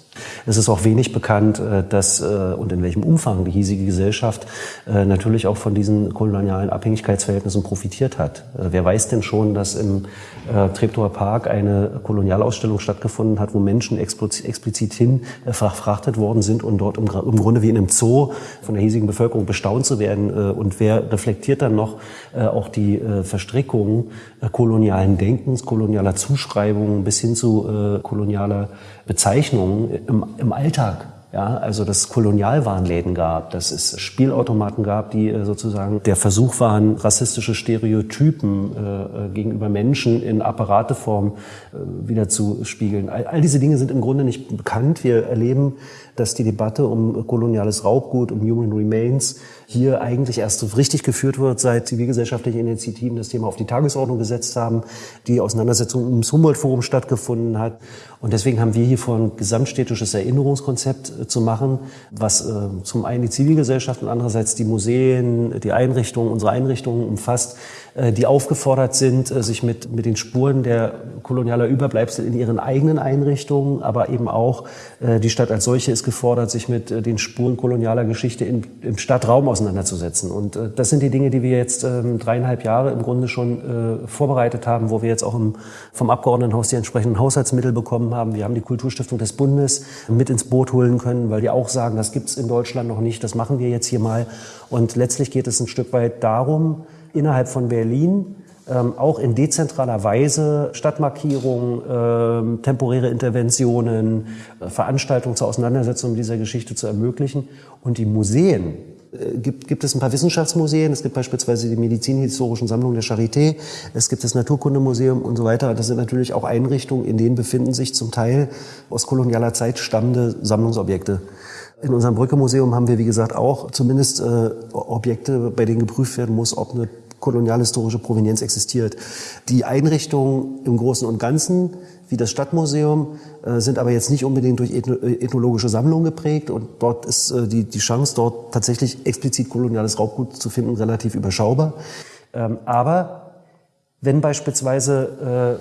Es ist auch wenig bekannt, äh, dass äh, und in welchem Umfang die hiesige Gesellschaft äh, natürlich auch von diesen kolonialen Abhängigkeitsverhältnissen profitiert hat. Wer weiß denn schon, dass im Treptower Park eine Kolonialausstellung stattgefunden hat, wo Menschen explizit hin verfrachtet worden sind und dort im Grunde wie in einem Zoo von der hiesigen Bevölkerung bestaunt zu werden. Und wer reflektiert dann noch auch die Verstrickungen kolonialen Denkens, kolonialer Zuschreibungen bis hin zu kolonialer Bezeichnungen im, im Alltag. Ja, also dass es Kolonialwarenläden gab, dass es Spielautomaten gab, die äh, sozusagen der Versuch waren, rassistische Stereotypen äh, äh gegenüber Menschen in Apparateform äh, wieder zu spiegeln. All, all diese Dinge sind im Grunde nicht bekannt. Wir erleben, dass die Debatte um koloniales Raubgut, um Human Remains hier eigentlich erst richtig geführt wird, seit zivilgesellschaftliche Initiativen das Thema auf die Tagesordnung gesetzt haben, die Auseinandersetzung ums Humboldt-Forum stattgefunden hat. Und deswegen haben wir hier vor ein gesamtstädtisches Erinnerungskonzept äh, zu machen, was äh, zum einen die Zivilgesellschaft und andererseits die Museen, die Einrichtungen, unsere Einrichtungen umfasst, die aufgefordert sind, äh, sich mit, mit den Spuren der kolonialer Überbleibsel in ihren eigenen Einrichtungen, aber eben auch äh, die Stadt als solche ist gefordert, sich mit den Spuren kolonialer Geschichte in, im Stadtraum auseinanderzusetzen. Und das sind die Dinge, die wir jetzt ähm, dreieinhalb Jahre im Grunde schon vorbereitet haben, wo wir jetzt auch im, vom Abgeordnetenhaus die entsprechenden Haushaltsmittel bekommen haben. Wir haben die Kulturstiftung des Bundes mit ins Boot holen können, weil die auch sagen, das gibt's in Deutschland noch nicht, das machen wir jetzt hier mal. Und letztlich geht es ein Stück weit darum, innerhalb von Berlin ähm, auch in dezentraler Weise Stadtmarkierungen, ähm, temporäre Interventionen, äh, Veranstaltungen zur Auseinandersetzung dieser Geschichte zu ermöglichen. Und die Museen, äh, gibt, gibt es ein paar Wissenschaftsmuseen, es gibt beispielsweise die Medizinhistorischen Sammlungen der Charité, es gibt das Naturkundemuseum und so weiter. Das sind natürlich auch Einrichtungen, in denen befinden sich zum Teil aus kolonialer Zeit stammende Sammlungsobjekte. In unserem Brücke-Museum haben wir, wie gesagt, auch zumindest äh, Objekte, bei denen geprüft werden muss, ob eine kolonialhistorische Provenienz existiert. Die Einrichtungen im Großen und Ganzen, wie das Stadtmuseum, äh, sind aber jetzt nicht unbedingt durch äh, ethnologische Sammlungen geprägt und dort ist äh, die, die Chance, dort tatsächlich explizit koloniales Raubgut zu finden, relativ überschaubar. Ähm, aber wenn beispielsweise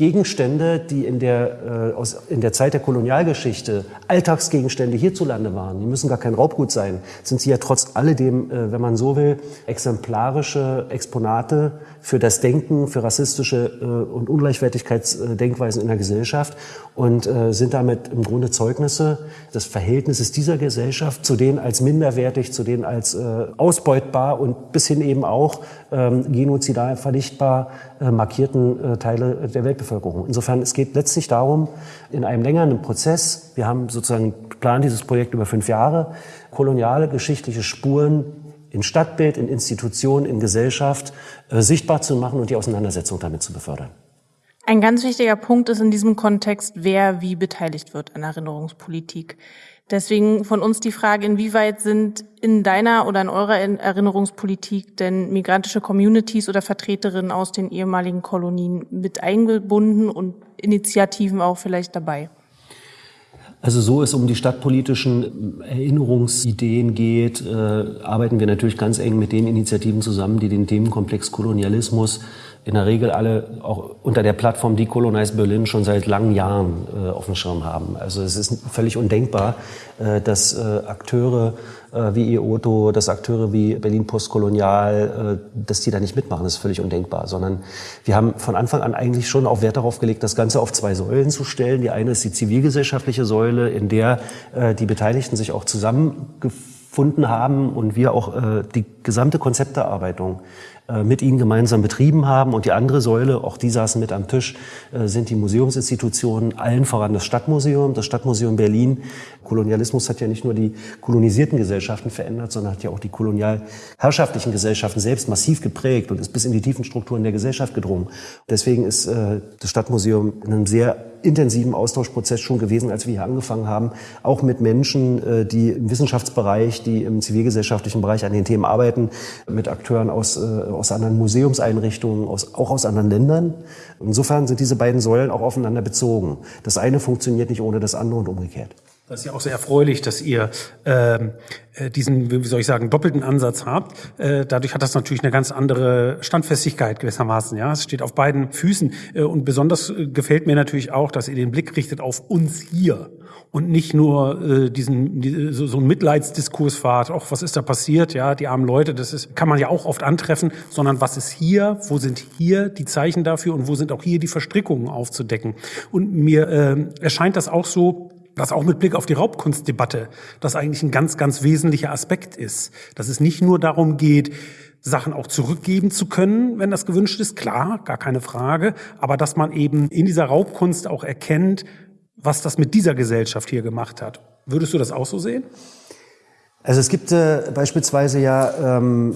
Gegenstände, die in der, äh, aus, in der Zeit der Kolonialgeschichte Alltagsgegenstände hierzulande waren, die müssen gar kein Raubgut sein, sind sie ja trotz alledem, äh, wenn man so will, exemplarische Exponate für das Denken, für rassistische äh, und Ungleichwertigkeitsdenkweisen in der Gesellschaft und äh, sind damit im Grunde Zeugnisse des Verhältnisses dieser Gesellschaft zu denen als minderwertig, zu denen als äh, ausbeutbar und bis hin eben auch ähm, genozidal vernichtbar markierten äh, Teile der Weltbevölkerung. Insofern, es geht letztlich darum, in einem längeren Prozess, wir haben sozusagen geplant dieses Projekt über fünf Jahre, koloniale geschichtliche Spuren in Stadtbild, in Institutionen, in Gesellschaft äh, sichtbar zu machen und die Auseinandersetzung damit zu befördern. Ein ganz wichtiger Punkt ist in diesem Kontext, wer wie beteiligt wird an Erinnerungspolitik. Deswegen von uns die Frage, inwieweit sind in deiner oder in eurer Erinnerungspolitik denn migrantische Communities oder Vertreterinnen aus den ehemaligen Kolonien mit eingebunden und Initiativen auch vielleicht dabei? Also so es um die stadtpolitischen Erinnerungsideen geht, äh, arbeiten wir natürlich ganz eng mit den Initiativen zusammen, die den Themenkomplex Kolonialismus in der Regel alle auch unter der Plattform Decolonize Berlin schon seit langen Jahren äh, auf dem Schirm haben. Also es ist völlig undenkbar, äh, dass äh, Akteure äh, wie IOTO, dass Akteure wie Berlin Postkolonial, äh, dass die da nicht mitmachen. Das ist völlig undenkbar. Sondern wir haben von Anfang an eigentlich schon auch Wert darauf gelegt, das Ganze auf zwei Säulen zu stellen. Die eine ist die zivilgesellschaftliche Säule, in der äh, die Beteiligten sich auch zusammengefunden haben und wir auch die gesamte Konzepterarbeitung mit ihnen gemeinsam betrieben haben. Und die andere Säule, auch die saßen mit am Tisch, äh, sind die Museumsinstitutionen, allen voran das Stadtmuseum, das Stadtmuseum Berlin. Kolonialismus hat ja nicht nur die kolonisierten Gesellschaften verändert, sondern hat ja auch die kolonialherrschaftlichen Gesellschaften selbst massiv geprägt und ist bis in die tiefen Strukturen der Gesellschaft gedrungen. Deswegen ist äh, das Stadtmuseum in einem sehr intensiven Austauschprozess schon gewesen, als wir hier angefangen haben, auch mit Menschen, äh, die im Wissenschaftsbereich, die im zivilgesellschaftlichen Bereich an den Themen arbeiten, mit Akteuren aus, äh, aus anderen Museumseinrichtungen, aus, auch aus anderen Ländern. Insofern sind diese beiden Säulen auch aufeinander bezogen. Das eine funktioniert nicht ohne das andere und umgekehrt. Das ist ja auch sehr erfreulich, dass ihr ähm, äh, diesen, wie soll ich sagen, doppelten Ansatz habt. Äh, dadurch hat das natürlich eine ganz andere Standfestigkeit gewissermaßen. Ja, es steht auf beiden Füßen. Äh, und besonders äh, gefällt mir natürlich auch, dass ihr den Blick richtet auf uns hier und nicht nur äh, diesen die, so, so einen Mitleidsdiskurs fahrt. Auch was ist da passiert? Ja, die armen Leute, das ist kann man ja auch oft antreffen, sondern was ist hier? Wo sind hier die Zeichen dafür und wo sind auch hier die Verstrickungen aufzudecken? Und mir äh, erscheint das auch so dass auch mit Blick auf die Raubkunstdebatte das eigentlich ein ganz, ganz wesentlicher Aspekt ist. Dass es nicht nur darum geht, Sachen auch zurückgeben zu können, wenn das gewünscht ist, klar, gar keine Frage, aber dass man eben in dieser Raubkunst auch erkennt, was das mit dieser Gesellschaft hier gemacht hat. Würdest du das auch so sehen? Also es gibt äh, beispielsweise ja ähm,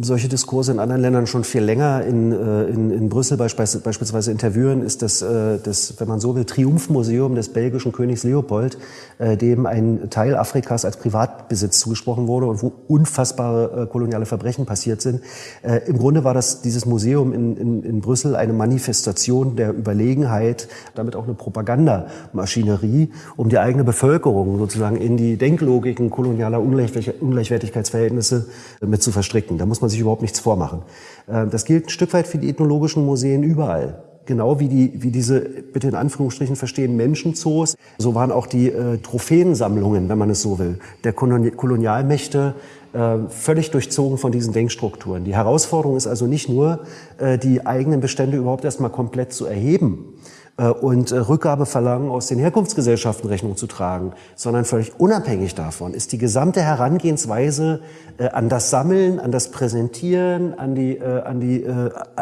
solche Diskurse in anderen Ländern schon viel länger. In, äh, in, in Brüssel beispielsweise in Tervuren ist das, äh, das, wenn man so will, Triumphmuseum des belgischen Königs Leopold, äh, dem ein Teil Afrikas als Privatbesitz zugesprochen wurde und wo unfassbare koloniale Verbrechen passiert sind. Im Grunde war das dieses Museum in, in, in Brüssel eine Manifestation der Überlegenheit, damit auch eine Propagandamaschinerie, um die eigene Bevölkerung sozusagen in die Denklogiken kolonialer Ungleichwertigkeitsverhältnisse mit zu verstricken. Da muss muss man sich überhaupt nichts vormachen. Äh, das gilt ein Stück weit für die ethnologischen Museen überall. Genau wie, die, wie diese, bitte in Anführungsstrichen verstehen, Menschenzoos, so waren auch die äh, Trophäensammlungen, wenn man es so will, der Kolonialmächte äh, völlig durchzogen von diesen Denkstrukturen. Die Herausforderung ist also nicht nur, äh, die eigenen Bestände überhaupt erstmal komplett zu erheben, und äh, Rückgabeverlangen aus den Herkunftsgesellschaften Rechnung zu tragen, sondern völlig unabhängig davon ist die gesamte Herangehensweise äh, an das Sammeln, an das Präsentieren, an die, an die,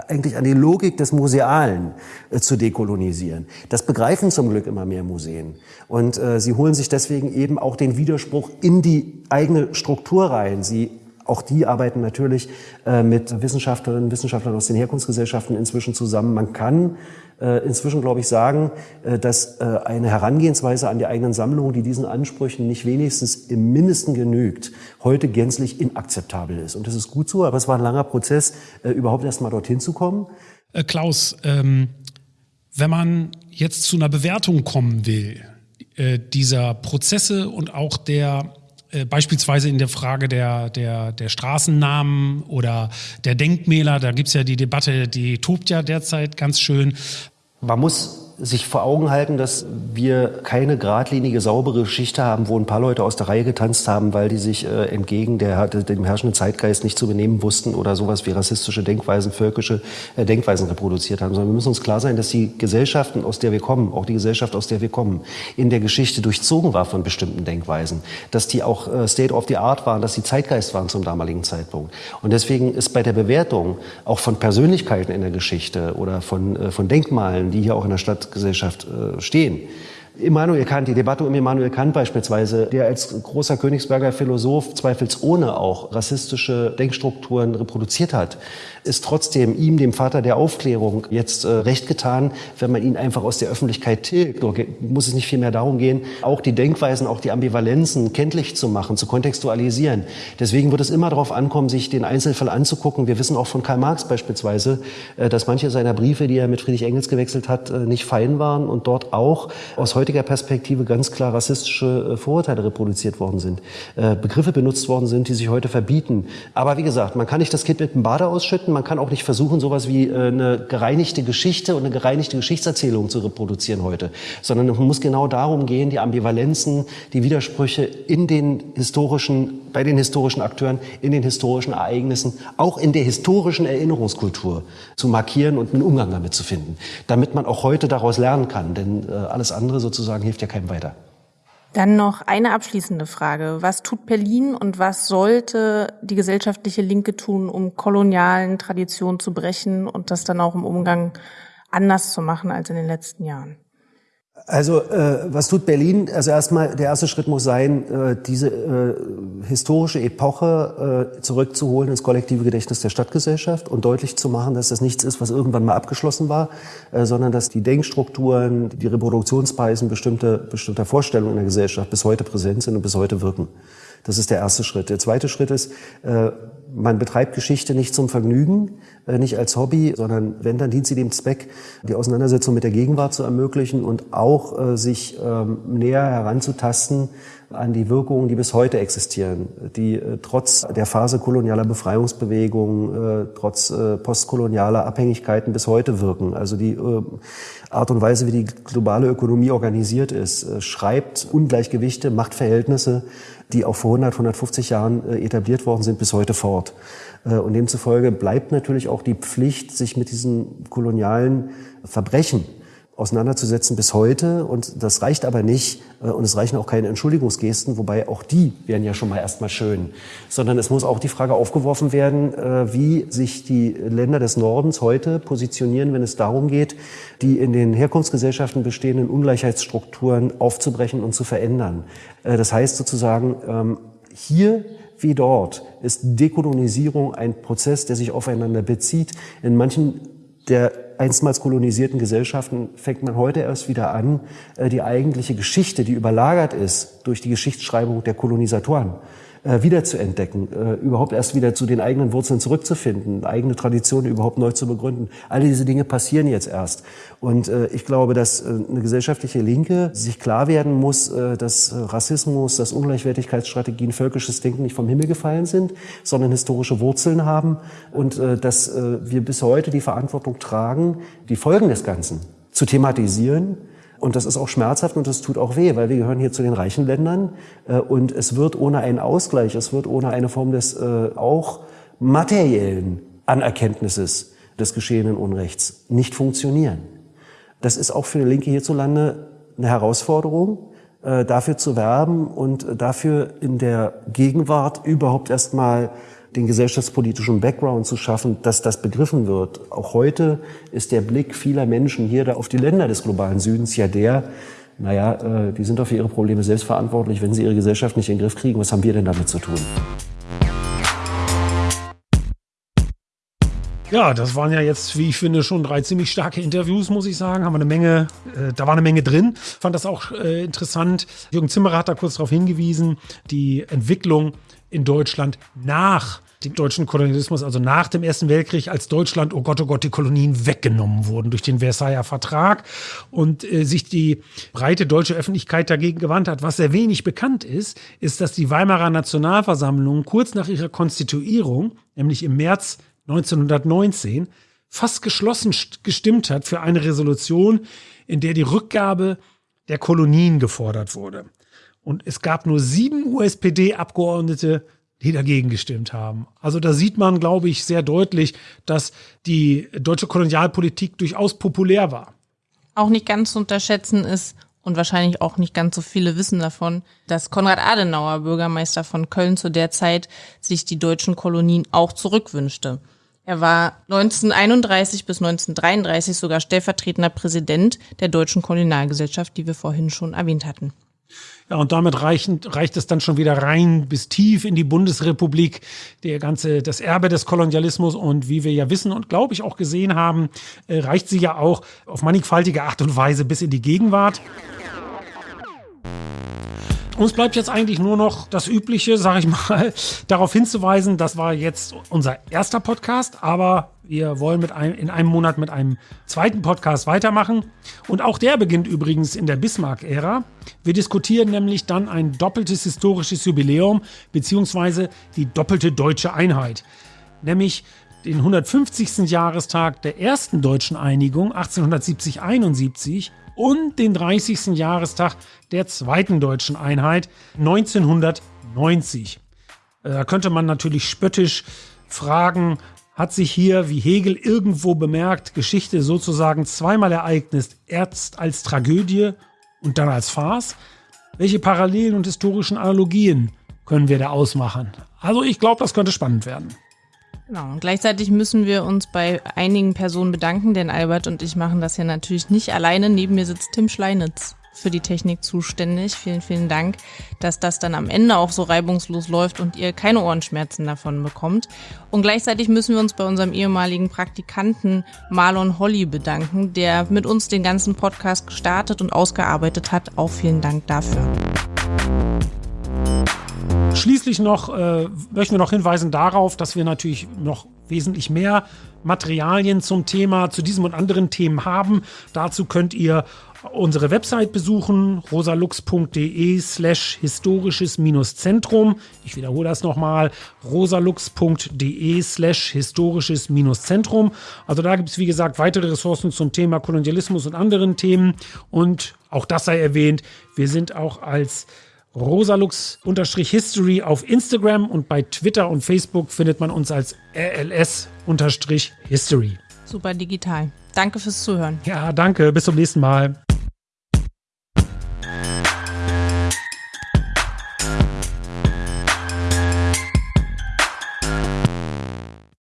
eigentlich an die Logik des Musealen zu dekolonisieren. Das begreifen zum Glück immer mehr Museen. Und sie holen sich deswegen eben auch den Widerspruch in die eigene Struktur rein. Sie auch die arbeiten natürlich mit Wissenschaftlerinnen und Wissenschaftlern aus den Herkunftsgesellschaften inzwischen zusammen. Man kann äh, inzwischen, glaube ich, sagen, äh, dass äh, eine Herangehensweise an die eigenen Sammlungen, die diesen Ansprüchen nicht wenigstens im Mindesten genügt, heute gänzlich inakzeptabel ist. Und das ist gut so, aber es war ein langer Prozess, überhaupt erst mal dorthin zu kommen. Klaus, ähm, wenn man jetzt zu einer Bewertung kommen will, dieser Prozesse und auch der äh, beispielsweise in der Frage der, der, der Straßennamen oder der Denkmäler, da gibt's ja die Debatte, die tobt ja derzeit ganz schön. Man muss sich vor Augen halten, dass wir keine geradlinige, saubere Geschichte haben, wo ein paar Leute aus der Reihe getanzt haben, weil die sich äh, entgegen der, dem herrschenden Zeitgeist nicht zu benehmen wussten oder sowas wie rassistische Denkweisen, völkische äh, Denkweisen reproduziert haben, sondern wir müssen uns klar sein, dass die Gesellschaften, aus der wir kommen, auch die Gesellschaft, aus der wir kommen, in der Geschichte durchzogen war von bestimmten Denkweisen, dass die auch äh, State of the Art waren, dass die Zeitgeist waren zum damaligen Zeitpunkt. Und deswegen ist bei der Bewertung auch von Persönlichkeiten in der Geschichte oder von, äh, von Denkmalen, die hier auch in der Stadt Gesellschaft äh, stehen. Immanuel Kant, die Debatte um Immanuel Kant beispielsweise, der als großer Königsberger Philosoph zweifelsohne auch rassistische Denkstrukturen reproduziert hat, ist trotzdem ihm, dem Vater der Aufklärung, jetzt äh, recht getan, wenn man ihn einfach aus der Öffentlichkeit tilgt. Da muss es nicht viel mehr darum gehen, auch die Denkweisen, auch die Ambivalenzen kenntlich zu machen, zu kontextualisieren. Deswegen wird es immer darauf ankommen, sich den Einzelfall anzugucken. Wir wissen auch von Karl Marx beispielsweise, äh, dass manche seiner Briefe, die er mit Friedrich Engels gewechselt hat, äh, nicht fein waren und dort auch aus heutiger Perspektive ganz klar rassistische äh, Vorurteile reproduziert worden sind, äh, Begriffe benutzt worden sind, die sich heute verbieten. Aber wie gesagt, man kann nicht das Kind mit dem Bade ausschütten, man kann auch nicht versuchen, sowas wie äh, eine gereinigte Geschichte und eine gereinigte Geschichtserzählung zu reproduzieren heute, sondern es muss genau darum gehen, die Ambivalenzen, die Widersprüche in den historischen, bei den historischen Akteuren, in den historischen Ereignissen, auch in der historischen Erinnerungskultur zu markieren und einen Umgang damit zu finden, damit man auch heute daraus lernen kann, denn alles andere sozusagen hilft ja keinem weiter. Dann noch eine abschließende Frage. Was tut Berlin und was sollte die gesellschaftliche Linke tun, um kolonialen Traditionen zu brechen und das dann auch im Umgang anders zu machen als in den letzten Jahren? Also äh, was tut Berlin? Also erstmal der erste Schritt muss sein, äh, diese äh, historische Epoche äh, zurückzuholen ins kollektive Gedächtnis der Stadtgesellschaft und deutlich zu machen, dass das nichts ist, was irgendwann mal abgeschlossen war, äh, sondern dass die Denkstrukturen, die Reproduktionsweisen bestimmter bestimmter Vorstellungen in der Gesellschaft bis heute präsent sind und bis heute wirken. Das ist der erste Schritt. Der zweite Schritt ist, äh, man betreibt Geschichte nicht zum Vergnügen, äh, nicht als Hobby, sondern wenn, dann dient sie dem Zweck, die Auseinandersetzung mit der Gegenwart zu ermöglichen und auch äh, sich ähm, näher heranzutasten an die Wirkungen, die bis heute existieren, die äh, trotz der Phase kolonialer Befreiungsbewegungen, äh, trotz äh, postkolonialer Abhängigkeiten bis heute wirken. Also die Art und Weise, wie die globale Ökonomie organisiert ist, schreibt Ungleichgewichte, Machtverhältnisse, die auch vor 100, 150 Jahren etabliert worden sind, bis heute fort. Und demzufolge bleibt natürlich auch die Pflicht, sich mit diesen kolonialen Verbrechen auseinanderzusetzen bis heute. Und das reicht aber nicht. Äh, und es reichen auch keine Entschuldigungsgesten, wobei auch die wären ja schon mal erstmal schön. Sondern es muss auch die Frage aufgeworfen werden, äh, wie sich die Länder des Nordens heute positionieren, wenn es darum geht, die in den Herkunftsgesellschaften bestehenden Ungleichheitsstrukturen aufzubrechen und zu verändern. Äh, das heißt sozusagen, ähm, hier wie dort ist Dekolonisierung ein Prozess, der sich aufeinander bezieht. In manchen der einstmals kolonisierten Gesellschaften fängt man heute erst wieder an, äh, die eigentliche Geschichte, die überlagert ist durch die Geschichtsschreibung der Kolonisatoren, äh, wiederzuentdecken, äh, überhaupt erst wieder zu den eigenen Wurzeln zurückzufinden, eigene Traditionen überhaupt neu zu begründen. All diese Dinge passieren jetzt erst. Und äh, ich glaube, dass äh, eine gesellschaftliche Linke sich klar werden muss, äh, dass Rassismus, dass Ungleichwertigkeitsstrategien, völkisches Denken nicht vom Himmel gefallen sind, sondern historische Wurzeln haben und äh, dass äh, wir bis heute die Verantwortung tragen, die Folgen des Ganzen zu thematisieren und das ist auch schmerzhaft und das tut auch weh, weil wir gehören hier zu den reichen Ländern äh, und es wird ohne einen Ausgleich, es wird ohne eine Form des äh, auch materiellen Anerkenntnisses des geschehenen Unrechts nicht funktionieren. Das ist auch für die Linke hierzulande eine Herausforderung, äh, dafür zu werben und dafür in der Gegenwart überhaupt erstmal den gesellschaftspolitischen Background zu schaffen, dass das begriffen wird. Auch heute ist der Blick vieler Menschen hier auf die Länder des globalen Südens ja der, naja, äh, die sind doch für ihre Probleme selbst verantwortlich, wenn sie ihre Gesellschaft nicht in den Griff kriegen. Was haben wir denn damit zu tun? Ja, das waren ja jetzt, wie ich finde, schon drei ziemlich starke Interviews, muss ich sagen. Haben wir eine Menge, äh, da war eine Menge drin. Fand das auch äh, interessant. Jürgen Zimmerer hat da kurz darauf hingewiesen, die Entwicklung in Deutschland nach dem deutschen Kolonialismus, also nach dem Ersten Weltkrieg, als Deutschland, oh Gott, oh Gott, die Kolonien weggenommen wurden durch den Versailler Vertrag und äh, sich die breite deutsche Öffentlichkeit dagegen gewandt hat. Was sehr wenig bekannt ist, ist, dass die Weimarer Nationalversammlung kurz nach ihrer Konstituierung, nämlich im März 1919, fast geschlossen gestimmt hat für eine Resolution, in der die Rückgabe der Kolonien gefordert wurde. Und es gab nur sieben USPD-Abgeordnete, die dagegen gestimmt haben. Also da sieht man, glaube ich, sehr deutlich, dass die deutsche Kolonialpolitik durchaus populär war. Auch nicht ganz zu unterschätzen ist, und wahrscheinlich auch nicht ganz so viele wissen davon, dass Konrad Adenauer, Bürgermeister von Köln zu der Zeit, sich die deutschen Kolonien auch zurückwünschte. Er war 1931 bis 1933 sogar stellvertretender Präsident der Deutschen Kolonialgesellschaft, die wir vorhin schon erwähnt hatten. Ja, und damit reichen, reicht es dann schon wieder rein bis tief in die Bundesrepublik, der ganze, das Erbe des Kolonialismus. Und wie wir ja wissen und glaube ich auch gesehen haben, äh, reicht sie ja auch auf mannigfaltige Art und Weise bis in die Gegenwart. Uns bleibt jetzt eigentlich nur noch das Übliche, sage ich mal, [LAUGHS] darauf hinzuweisen, das war jetzt unser erster Podcast, aber wir wollen mit einem, in einem Monat mit einem zweiten Podcast weitermachen. Und auch der beginnt übrigens in der Bismarck-Ära. Wir diskutieren nämlich dann ein doppeltes historisches Jubiläum, beziehungsweise die doppelte deutsche Einheit. Nämlich den 150. Jahrestag der ersten deutschen Einigung 1870-71 und den 30. Jahrestag der zweiten deutschen Einheit 1990. Äh, da könnte man natürlich spöttisch fragen, hat sich hier, wie Hegel irgendwo bemerkt, Geschichte sozusagen zweimal ereignet, erst als Tragödie und dann als Farce? Welche Parallelen und historischen Analogien können wir da ausmachen? Also ich glaube, das könnte spannend werden. Genau. Und gleichzeitig müssen wir uns bei einigen Personen bedanken, denn Albert und ich machen das hier natürlich nicht alleine. Neben mir sitzt Tim Schleinitz für die Technik zuständig. Vielen, vielen Dank, dass das dann am Ende auch so reibungslos läuft und ihr keine Ohrenschmerzen davon bekommt. Und gleichzeitig müssen wir uns bei unserem ehemaligen Praktikanten Marlon Holly bedanken, der mit uns den ganzen Podcast gestartet und ausgearbeitet hat. Auch vielen Dank dafür. Schließlich noch äh, möchten wir noch hinweisen darauf, dass wir natürlich noch wesentlich mehr Materialien zum Thema, zu diesem und anderen Themen haben. Dazu könnt ihr unsere Website besuchen, rosalux.de slash historisches-zentrum. Ich wiederhole das nochmal, rosalux.de slash historisches-zentrum. Also da gibt es, wie gesagt, weitere Ressourcen zum Thema Kolonialismus und anderen Themen. Und auch das sei erwähnt, wir sind auch als rosalux-history auf Instagram und bei Twitter und Facebook findet man uns als rls-history. Super digital. Danke fürs Zuhören. Ja, danke. Bis zum nächsten Mal.